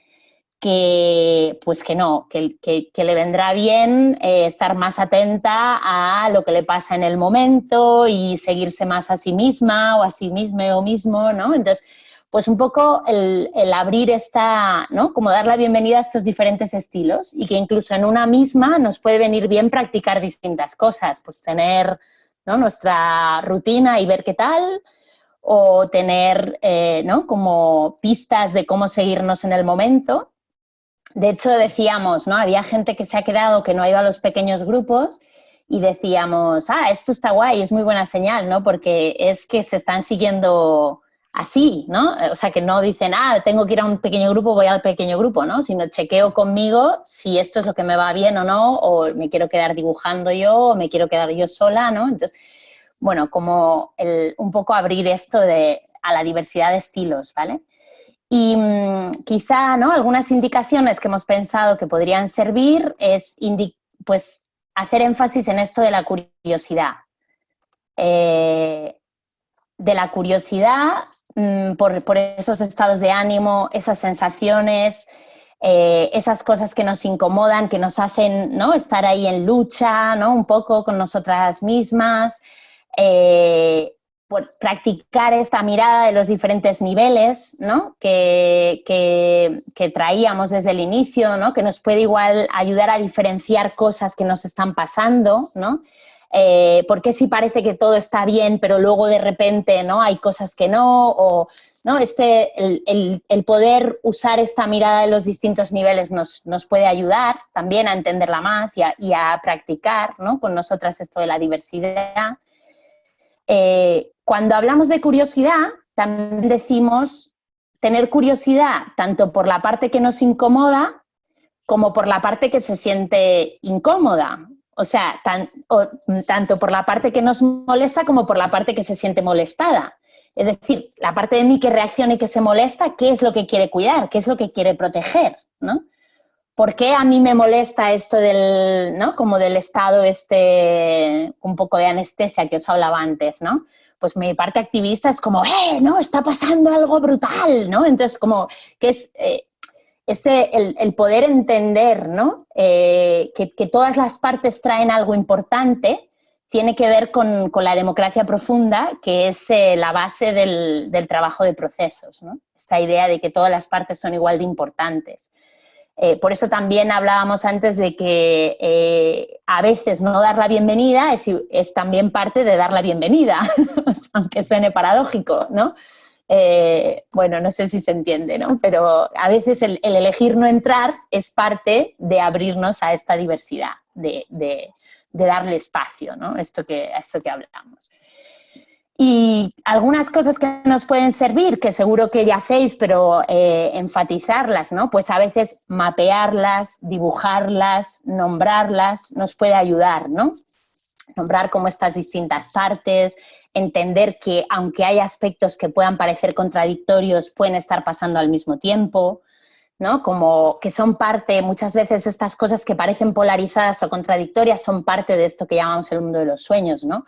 Speaker 3: que pues que no, que, le vendrá bien eh, estar más atenta a lo que le pasa en el momento y seguirse más a sí misma o a sí mismo o mismo, ¿no? Entonces, pues un poco el, abrir esta, ¿no? Como dar la bienvenida a estos diferentes estilos y que incluso en una misma nos puede venir bien practicar distintas cosas, pues tener nuestra rutina y ver qué tal, o tener eh, ¿no? como pistas de cómo seguirnos en el momento de hecho, decíamos, ¿no? Había gente que se ha quedado, que no ha ido a los pequeños grupos y decíamos, ah, esto está guay, es muy buena señal, ¿no? Porque es que se están siguiendo así, ¿no? O sea, que no dicen, ah, tengo que ir a un pequeño grupo, voy al pequeño grupo, ¿no? Sino chequeo conmigo si esto es lo que me va bien o no, o me quiero quedar dibujando yo, o me quiero quedar yo sola, ¿no? Entonces, bueno, como el, un poco abrir esto de, a la diversidad de estilos, ¿vale? Y mm, quizá ¿no? algunas indicaciones que hemos pensado que podrían servir es pues, hacer énfasis en esto de la curiosidad. Eh, de la curiosidad mm, por, esos estados de ánimo, esas sensaciones, eh, esas cosas que nos incomodan, que nos hacen ¿no? estar ahí en lucha ¿no? un poco con nosotras mismas. Eh, por practicar esta mirada de los diferentes niveles ¿no? que, que, traíamos desde el inicio, ¿no? que nos puede igual ayudar a diferenciar cosas que nos están pasando, ¿no? Eh, porque si parece que todo está bien, pero luego de repente ¿no? hay cosas que no, o ¿no? Este, el, el, poder usar esta mirada de los distintos niveles nos, nos puede ayudar también a entenderla más y a, y a practicar ¿no? con nosotras esto de la diversidad. Eh, cuando hablamos de curiosidad, también decimos tener curiosidad tanto por la parte que nos incomoda como por la parte que se siente incómoda. O sea, tanto por la parte que nos molesta como por la parte que se siente molestada. Es decir, la parte de mí que reacciona y que se molesta, ¿qué es lo que quiere cuidar? ¿Qué es lo que quiere proteger? ¿no? ¿Por qué a mí me molesta esto del, ¿no? Como del estado este, un poco de anestesia que os hablaba antes, ¿no? Pues mi parte activista es como, ¡eh, no, está pasando algo brutal, ¿no? Entonces, como que es eh, este, el, poder entender, ¿no? Eh, que, todas las partes traen algo importante tiene que ver con, la democracia profunda, que es eh, la base del, trabajo de procesos. Esta idea de que todas las partes son igual de importantes. Eh, por eso también hablábamos antes de que eh, a veces no dar la bienvenida es, también parte de dar la bienvenida, aunque suene paradójico, ¿no? bueno, no sé si se entiende, ¿no? Pero a veces el, elegir no entrar es parte de abrirnos a esta diversidad de, de darle espacio, ¿no? Esto que, esto que hablamos. Y algunas cosas que nos pueden servir, que seguro que ya hacéis, pero eh, enfatizarlas, ¿no? Pues a veces mapearlas, dibujarlas, nombrarlas, nos puede ayudar, ¿no? Nombrar como estas distintas partes, entender que aunque hay aspectos que puedan parecer contradictorios, pueden estar pasando al mismo tiempo, ¿no? Como que son parte, muchas veces estas cosas que parecen polarizadas o contradictorias son parte de esto que llamamos el mundo de los sueños, ¿no?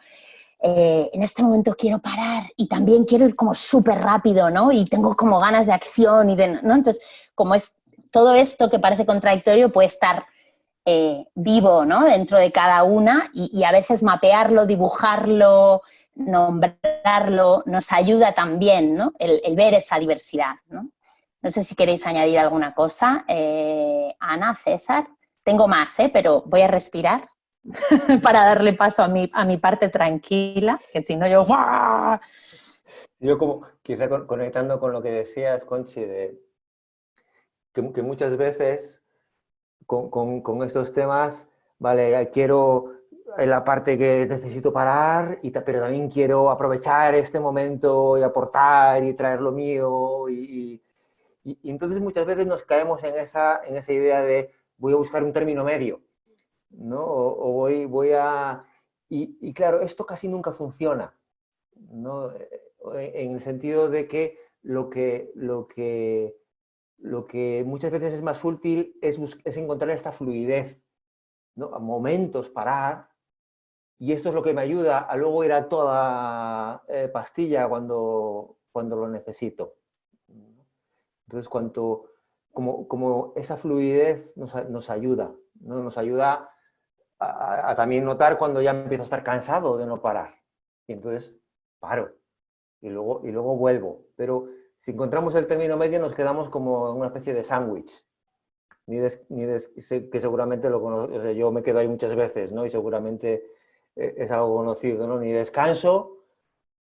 Speaker 3: Eh, en este momento quiero parar y también quiero ir como súper rápido, ¿no? Y tengo como ganas de acción y de, ¿no? Entonces, como es todo esto que parece contradictorio puede estar eh, vivo, ¿no? Dentro de cada una y, a veces mapearlo, dibujarlo, nombrarlo, nos ayuda también, ¿no? El, ver esa diversidad, ¿no? No sé si queréis añadir alguna cosa. Eh, Ana, César. Tengo más, ¿eh? pero voy a respirar para darle paso a mi, a mi parte tranquila, que si no yo...
Speaker 2: Yo como, quizá conectando con lo que decías, Conchi, de que, muchas veces con, estos temas, vale, quiero la parte que necesito parar, y, pero también quiero aprovechar este momento y aportar y traer lo mío y y, entonces muchas veces nos caemos en esa, en esa idea de voy a buscar un término medio, ¿no? O, voy, voy a... Y, claro, esto casi nunca funciona, ¿no? En el sentido de que lo que, lo que, lo que muchas veces es más útil es, es encontrar esta fluidez, ¿no? A momentos parar, y esto es lo que me ayuda a luego ir a toda eh, pastilla cuando, cuando lo necesito. Entonces, cuanto, como, como esa fluidez nos, nos ayuda, ¿no? nos ayuda a, también notar cuando ya empiezo a estar cansado de no parar. Y entonces paro y luego, y luego vuelvo. Pero si encontramos el término medio nos quedamos como en una especie de sándwich. Ni, ni que seguramente lo conozco, yo me quedo ahí muchas veces, ¿no? Y seguramente eh, es algo conocido, ¿no? Ni descanso,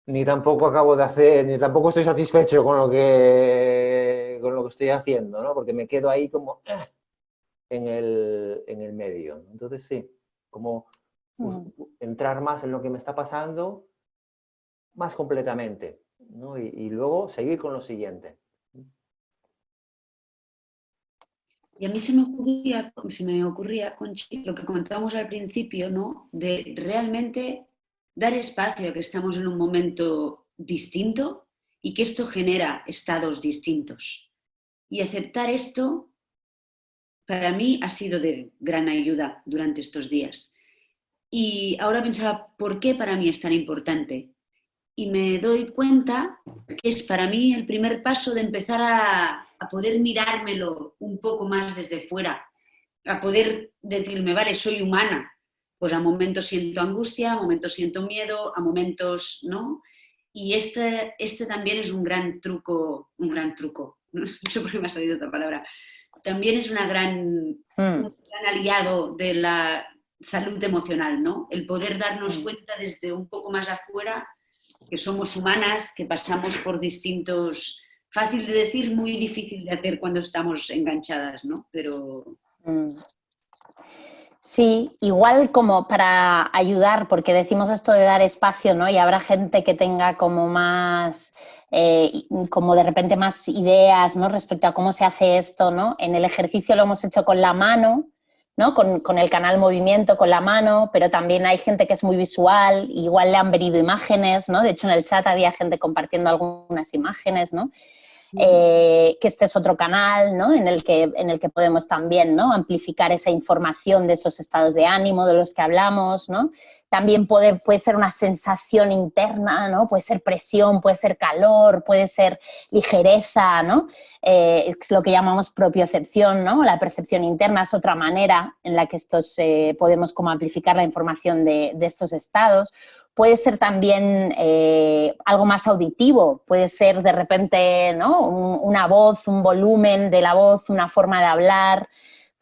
Speaker 2: ni tampoco acabo de hacer, ni tampoco estoy satisfecho con lo que con lo que estoy haciendo, ¿no? Porque me quedo ahí como eh, en, el, en el medio. Entonces sí, como mm. entrar más en lo que me está pasando más completamente, ¿no? y, luego seguir con lo siguiente.
Speaker 4: Y a mí se me ocurría, se me ocurría lo que comentábamos al principio, ¿no? De realmente dar espacio a que estamos en un momento distinto y que esto genera estados distintos. Y aceptar esto para mí ha sido de gran ayuda durante estos días. Y ahora pensaba, ¿por qué para mí es tan importante? Y me doy cuenta que es para mí el primer paso de empezar a, poder mirármelo un poco más desde fuera, a poder decirme, vale, soy humana, pues a momentos siento angustia, a momentos siento miedo, a momentos, ¿no? Y este, este también es un gran truco, un gran truco, no sé por qué me ha salido otra palabra, también es una gran, mm. un gran aliado de la salud emocional, ¿no? El poder darnos mm. cuenta desde un poco más afuera que somos humanas, que pasamos por distintos... Fácil de decir, muy difícil de hacer cuando estamos enganchadas, ¿no? Pero...
Speaker 3: Mm. Sí, igual como para ayudar, porque decimos esto de dar espacio, ¿no? Y habrá gente que tenga como más, eh, como de repente más ideas, ¿no? Respecto a cómo se hace esto, ¿no? En el ejercicio lo hemos hecho con la mano, ¿no? Con, con, el canal movimiento, con la mano, pero también hay gente que es muy visual, igual le han venido imágenes, ¿no? De hecho, en el chat había gente compartiendo algunas imágenes, ¿no? Eh, que este es otro canal ¿no? en, el que, en el que podemos también ¿no? amplificar esa información de esos estados de ánimo de los que hablamos. ¿no? También puede, puede ser una sensación interna, ¿no? puede ser presión, puede ser calor, puede ser ligereza, ¿no? Eh, es lo que llamamos propiocepción, ¿no? la percepción interna es otra manera en la que estos, eh, podemos como amplificar la información de, de estos estados puede ser también eh, algo más auditivo, puede ser de repente ¿no? una voz, un volumen de la voz, una forma de hablar,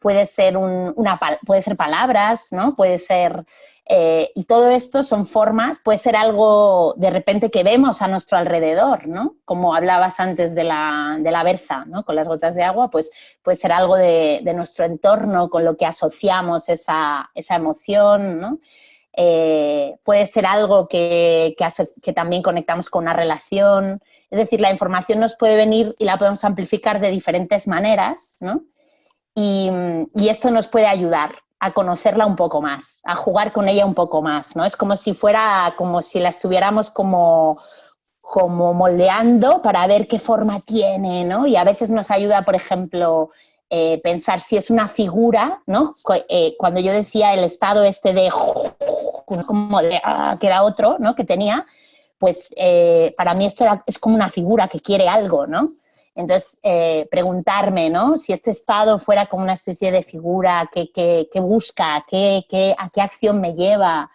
Speaker 3: puede ser, una, puede ser palabras, ¿no? puede ser... Eh, y todo esto son formas, puede ser algo de repente que vemos a nuestro alrededor, ¿no? Como hablabas antes de la, de la berza, ¿no? Con las gotas de agua, pues puede ser algo de, de nuestro entorno con lo que asociamos esa, esa emoción, ¿no? Eh, puede ser algo que, también conectamos con una relación, es decir, la información nos puede venir y la podemos amplificar de diferentes maneras, ¿no? Y, esto nos puede ayudar a conocerla un poco más, a jugar con ella un poco más, ¿no? Es como si fuera, como si la estuviéramos como, como moldeando para ver qué forma tiene, ¿no? Y a veces nos ayuda, por ejemplo, eh, pensar si es una figura, ¿no? Eh, cuando yo decía el estado este de como de ah, que era otro, ¿no? Que tenía, pues eh, para mí esto es como una figura que quiere algo, ¿no? Entonces, preguntarme, ¿no? Si este estado fuera como una especie de figura que, que, busca, que, a qué acción me lleva,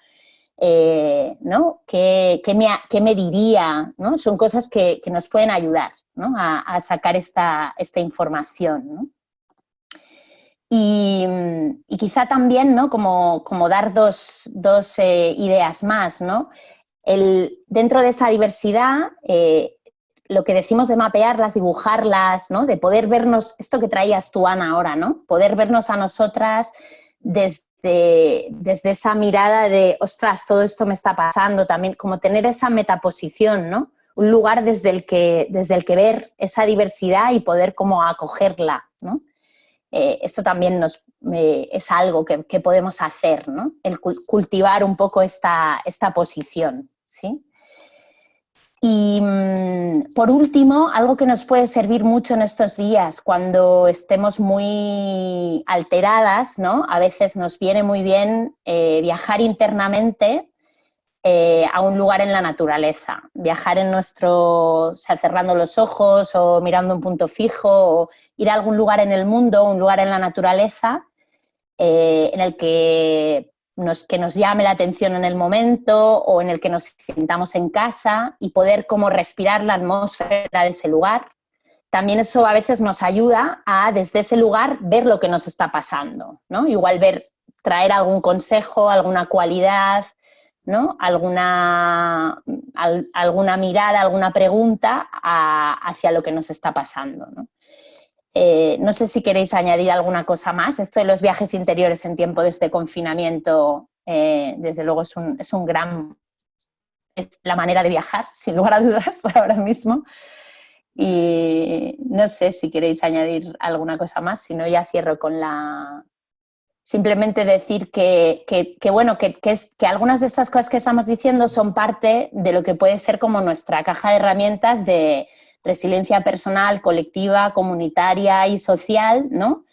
Speaker 3: ¿no? ¿Qué, me, ¿Qué, me, diría? ¿no? Son cosas que, nos pueden ayudar ¿no? a, a, sacar esta, esta información, ¿no? Y, quizá también, ¿no? Como, dar dos, eh, ideas más, ¿no? El, dentro de esa diversidad, eh, lo que decimos de mapearlas, dibujarlas, ¿no? De poder vernos, esto que traías tú, Ana, ahora, ¿no? Poder vernos a nosotras desde, desde esa mirada de, ostras, todo esto me está pasando, también como tener esa metaposición, ¿no? Un lugar desde el que, desde el que ver esa diversidad y poder como acogerla, ¿no? Eh, esto también nos, es algo que, podemos hacer, ¿no? el cultivar un poco esta, esta posición. ¿sí? Y mm, por último, algo que nos puede servir mucho en estos días, cuando estemos muy alteradas, ¿no? a veces nos viene muy bien eh, viajar internamente eh, a un lugar en la naturaleza, viajar en nuestro, cerrando los ojos o mirando un punto fijo, o ir a algún lugar en el mundo, un lugar en la naturaleza, eh, en el que nos, que nos llame la atención en el momento o en el que nos sintamos en casa y poder como respirar la atmósfera de ese lugar. También eso a veces nos ayuda a desde ese lugar ver lo que nos está pasando, ¿no? Igual ver, traer algún consejo, alguna cualidad, ¿no? alguna, alguna mirada, alguna pregunta hacia lo que nos está pasando. Eh, ¿no? sé si queréis añadir alguna cosa más. Esto de los viajes interiores en tiempo de este confinamiento, eh, desde luego es un, es un gran... es la manera de viajar, sin lugar a dudas, ahora mismo. Y no sé si queréis añadir alguna cosa más, si no ya cierro con la, simplemente decir que, bueno, que, que algunas de estas cosas que estamos diciendo son parte de lo que puede ser como nuestra caja de herramientas de resiliencia personal, colectiva, comunitaria y social, ¿no?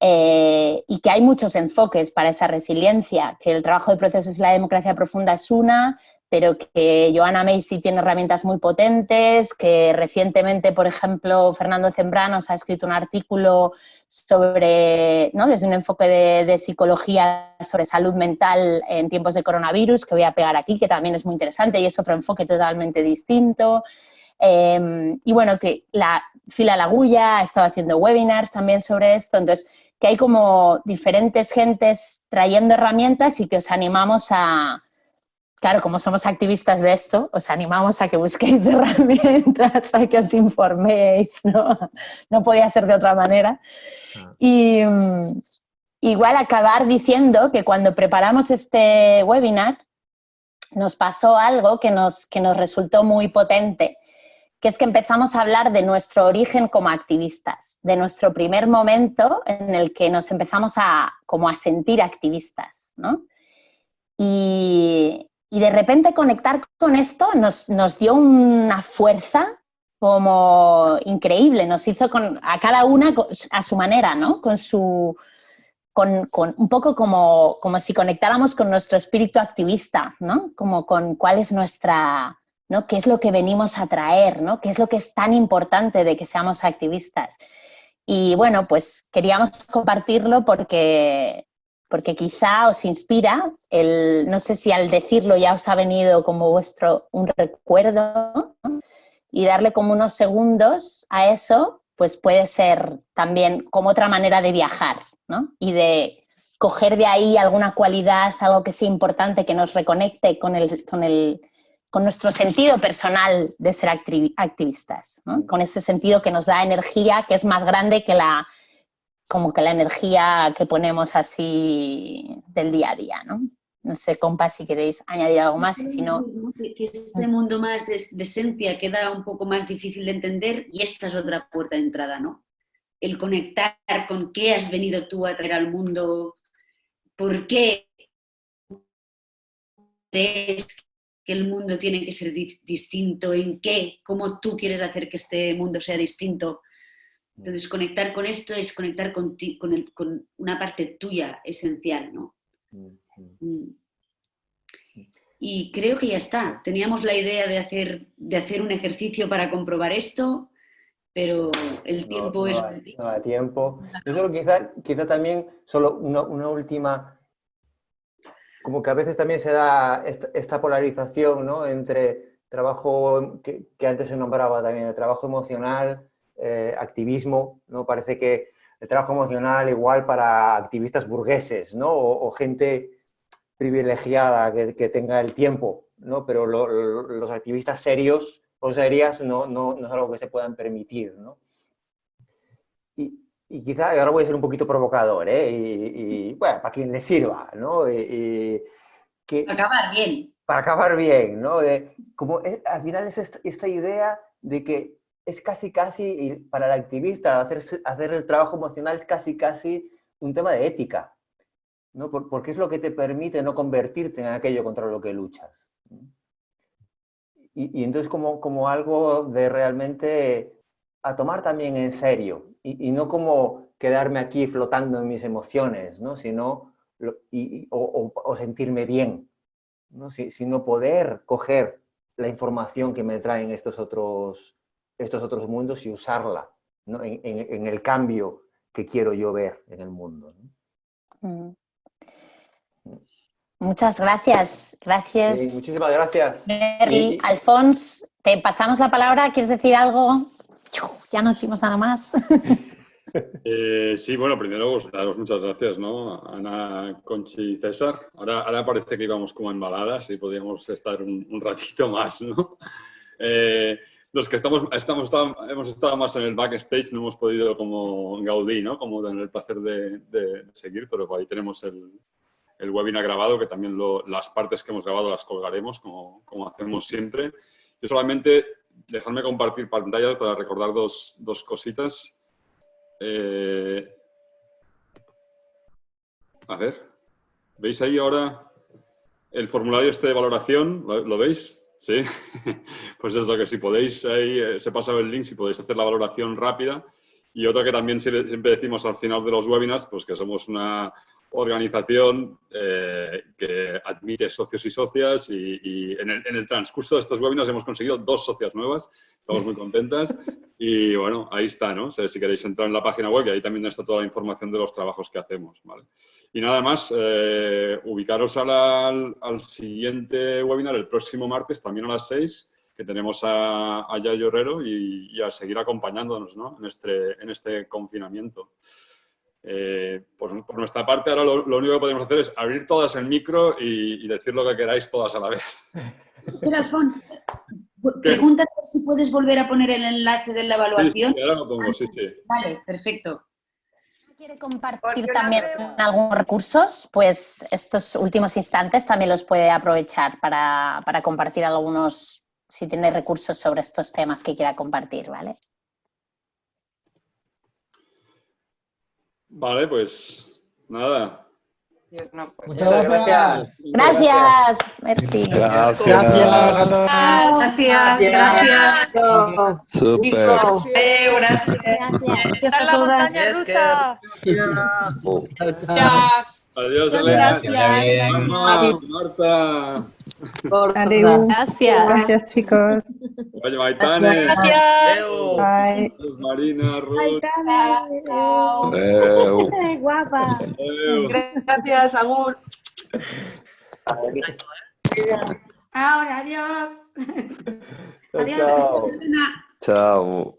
Speaker 3: Eh, y que hay muchos enfoques para esa resiliencia, que el trabajo de procesos y la democracia profunda es una, pero que Joanna Macy tiene herramientas muy potentes, que recientemente, por ejemplo, Fernando Zembranos ha escrito un artículo sobre, ¿no? desde un enfoque de, psicología sobre salud mental en tiempos de coronavirus, que voy a pegar aquí, que también es muy interesante y es otro enfoque totalmente distinto. Em, y bueno, que la Fila Lagulla ha estado haciendo webinars también sobre esto, entonces que hay como diferentes gentes trayendo herramientas y que os animamos a, claro, como somos activistas de esto, os animamos a que busquéis herramientas, a que os informéis, ¿no? No podía ser de otra manera. Ah. Y mm, igual acabar diciendo que cuando preparamos este webinar nos pasó algo que nos, que nos resultó muy potente, que es que empezamos a hablar de nuestro origen como activistas, de nuestro primer momento en el que nos empezamos a, como a sentir activistas, ¿no? Y, de repente conectar con esto nos, nos, dio una fuerza como increíble, nos hizo con, a cada una a su manera, ¿no? Con su, con, un poco como, como si conectáramos con nuestro espíritu activista, ¿no? Como con cuál es nuestra, ¿no? ¿Qué es lo que venimos a traer? ¿no? ¿Qué es lo que es tan importante de que seamos activistas? Y bueno, pues queríamos compartirlo porque, porque quizá os inspira, el, no sé si al decirlo ya os ha venido como vuestro un recuerdo, y darle como unos segundos a eso, pues puede ser también como otra manera de viajar, ¿no? Y de coger de ahí alguna cualidad, algo que sea importante, que nos reconecte con el, con el, con nuestro sentido personal de ser activistas, con ese sentido que nos da energía, que es más grande que la, como que la energía que ponemos así del día a día. No, no sé, compa, si queréis añadir algo más y si no...
Speaker 4: Que, este mundo más de, de, esencia queda un poco más difícil de entender y esta es otra puerta de entrada, ¿no? El conectar con qué has venido tú a traer al mundo, por qué crees que el mundo tiene que ser distinto, en qué, cómo tú quieres hacer que este mundo sea distinto. Entonces, conectar con esto es conectar con, con, con una parte tuya esencial, ¿no? Mm. Y creo que ya está. Teníamos la idea de hacer, de hacer un ejercicio para comprobar esto, pero el tiempo es...
Speaker 2: no hay tiempo. Yo solo quizá, quizá también, solo una, una última como que a veces también se da esta, polarización ¿no? entre trabajo que, antes se nombraba también, el trabajo emocional, eh, activismo, ¿no? Parece que el trabajo emocional igual para activistas burgueses, ¿no? O, gente privilegiada que, tenga el tiempo, ¿no? Pero los activistas serios o serias no, no, no, es algo que se puedan permitir, ¿no? y quizá, ahora voy a ser un poquito provocador, ¿eh? y, bueno, para quien le sirva, ¿no? que,
Speaker 4: para acabar bien.
Speaker 2: Para acabar bien, ¿no? como al final es esta, idea de que es casi, casi, para el activista, hacer, hacer el trabajo emocional es casi, casi un tema de ética, ¿no? porque es lo que te permite no convertirte en aquello contra lo que luchas. Y, y entonces como, como algo de realmente a tomar también en serio, y, no como quedarme aquí flotando en mis emociones, ¿no? sino y, o, sentirme bien, ¿no? sino poder coger la información que me traen estos otros, estos otros mundos y usarla ¿no? en, en, el cambio que quiero yo ver en el mundo.
Speaker 3: Mm. Muchas gracias. Gracias.
Speaker 2: muchísimas gracias.
Speaker 3: Mary, Alfons, te pasamos la palabra. ¿Quieres decir algo? ya no decimos nada más.
Speaker 1: Eh, sí, bueno, primero pues, daros muchas gracias, ¿no? Ana, Conchi y César. Ahora, ahora parece que íbamos como embaladas y podíamos estar un, ratito más, ¿no? Eh, los que estamos, hemos estado más en el backstage no hemos podido como Gaudí, ¿no? Como tener el placer de, seguir, pero ahí tenemos el, el webinar grabado, que también las partes que hemos grabado las colgaremos, como, como hacemos siempre. Yo solamente dejadme compartir pantalla para recordar dos, cositas. Eh, a ver, ¿veis ahí ahora el formulario este de valoración? ¿Lo, veis? ¿Sí? pues eso, que si podéis, ahí eh, se pasa el link, si podéis hacer la valoración rápida. Y otra que también siempre decimos al final de los webinars, pues que somos una organización eh, que admite socios y socias y, en, el, transcurso de estos webinars hemos conseguido dos socias nuevas, estamos muy contentas y bueno, ahí está, ¿no? si queréis entrar en la página web y ahí también está toda la información de los trabajos que hacemos, ¿vale? Y nada más, eh, ubicaros al, siguiente webinar el próximo martes, también a las 6, que tenemos a, a Yayo Herrero y, a seguir acompañándonos ¿no? en, este, en este confinamiento. Eh, por, nuestra parte, ahora lo, único que podemos hacer es abrir todas el micro y, decir lo que queráis todas a la vez.
Speaker 4: Espera, Alfonso, pregúntate si puedes volver a poner el enlace de la evaluación.
Speaker 1: Sí, ahora lo pongo, sí, sí.
Speaker 4: Vale, perfecto.
Speaker 3: ¿Quiere compartir también algunos recursos? Pues estos últimos instantes también los puede aprovechar para, para compartir algunos si tiene recursos sobre estos temas que quiera compartir, ¿vale?
Speaker 1: Vale, pues nada.
Speaker 6: Muchas gracias.
Speaker 3: Gracias, merci.
Speaker 10: Gracias.
Speaker 4: Gracias a todos.
Speaker 5: Gracias, gracias.
Speaker 10: Súper.
Speaker 5: Gracias.
Speaker 11: Gracias a todas.
Speaker 5: Gracias.
Speaker 1: Adiós, Elena.
Speaker 5: Gracias.
Speaker 1: Marta,
Speaker 9: Adeu.
Speaker 3: Gracias.
Speaker 9: Gracias, chicos.
Speaker 1: Oye, Maitane.
Speaker 5: Gracias.
Speaker 9: Bye.
Speaker 1: Adiós, Marina, Ruth.
Speaker 10: Adeu.
Speaker 12: Ay, guapa.
Speaker 1: Adeu.
Speaker 5: Gracias, Agur.
Speaker 2: Ahora, adiós.
Speaker 13: Chao,
Speaker 2: Adiós.
Speaker 10: Chao.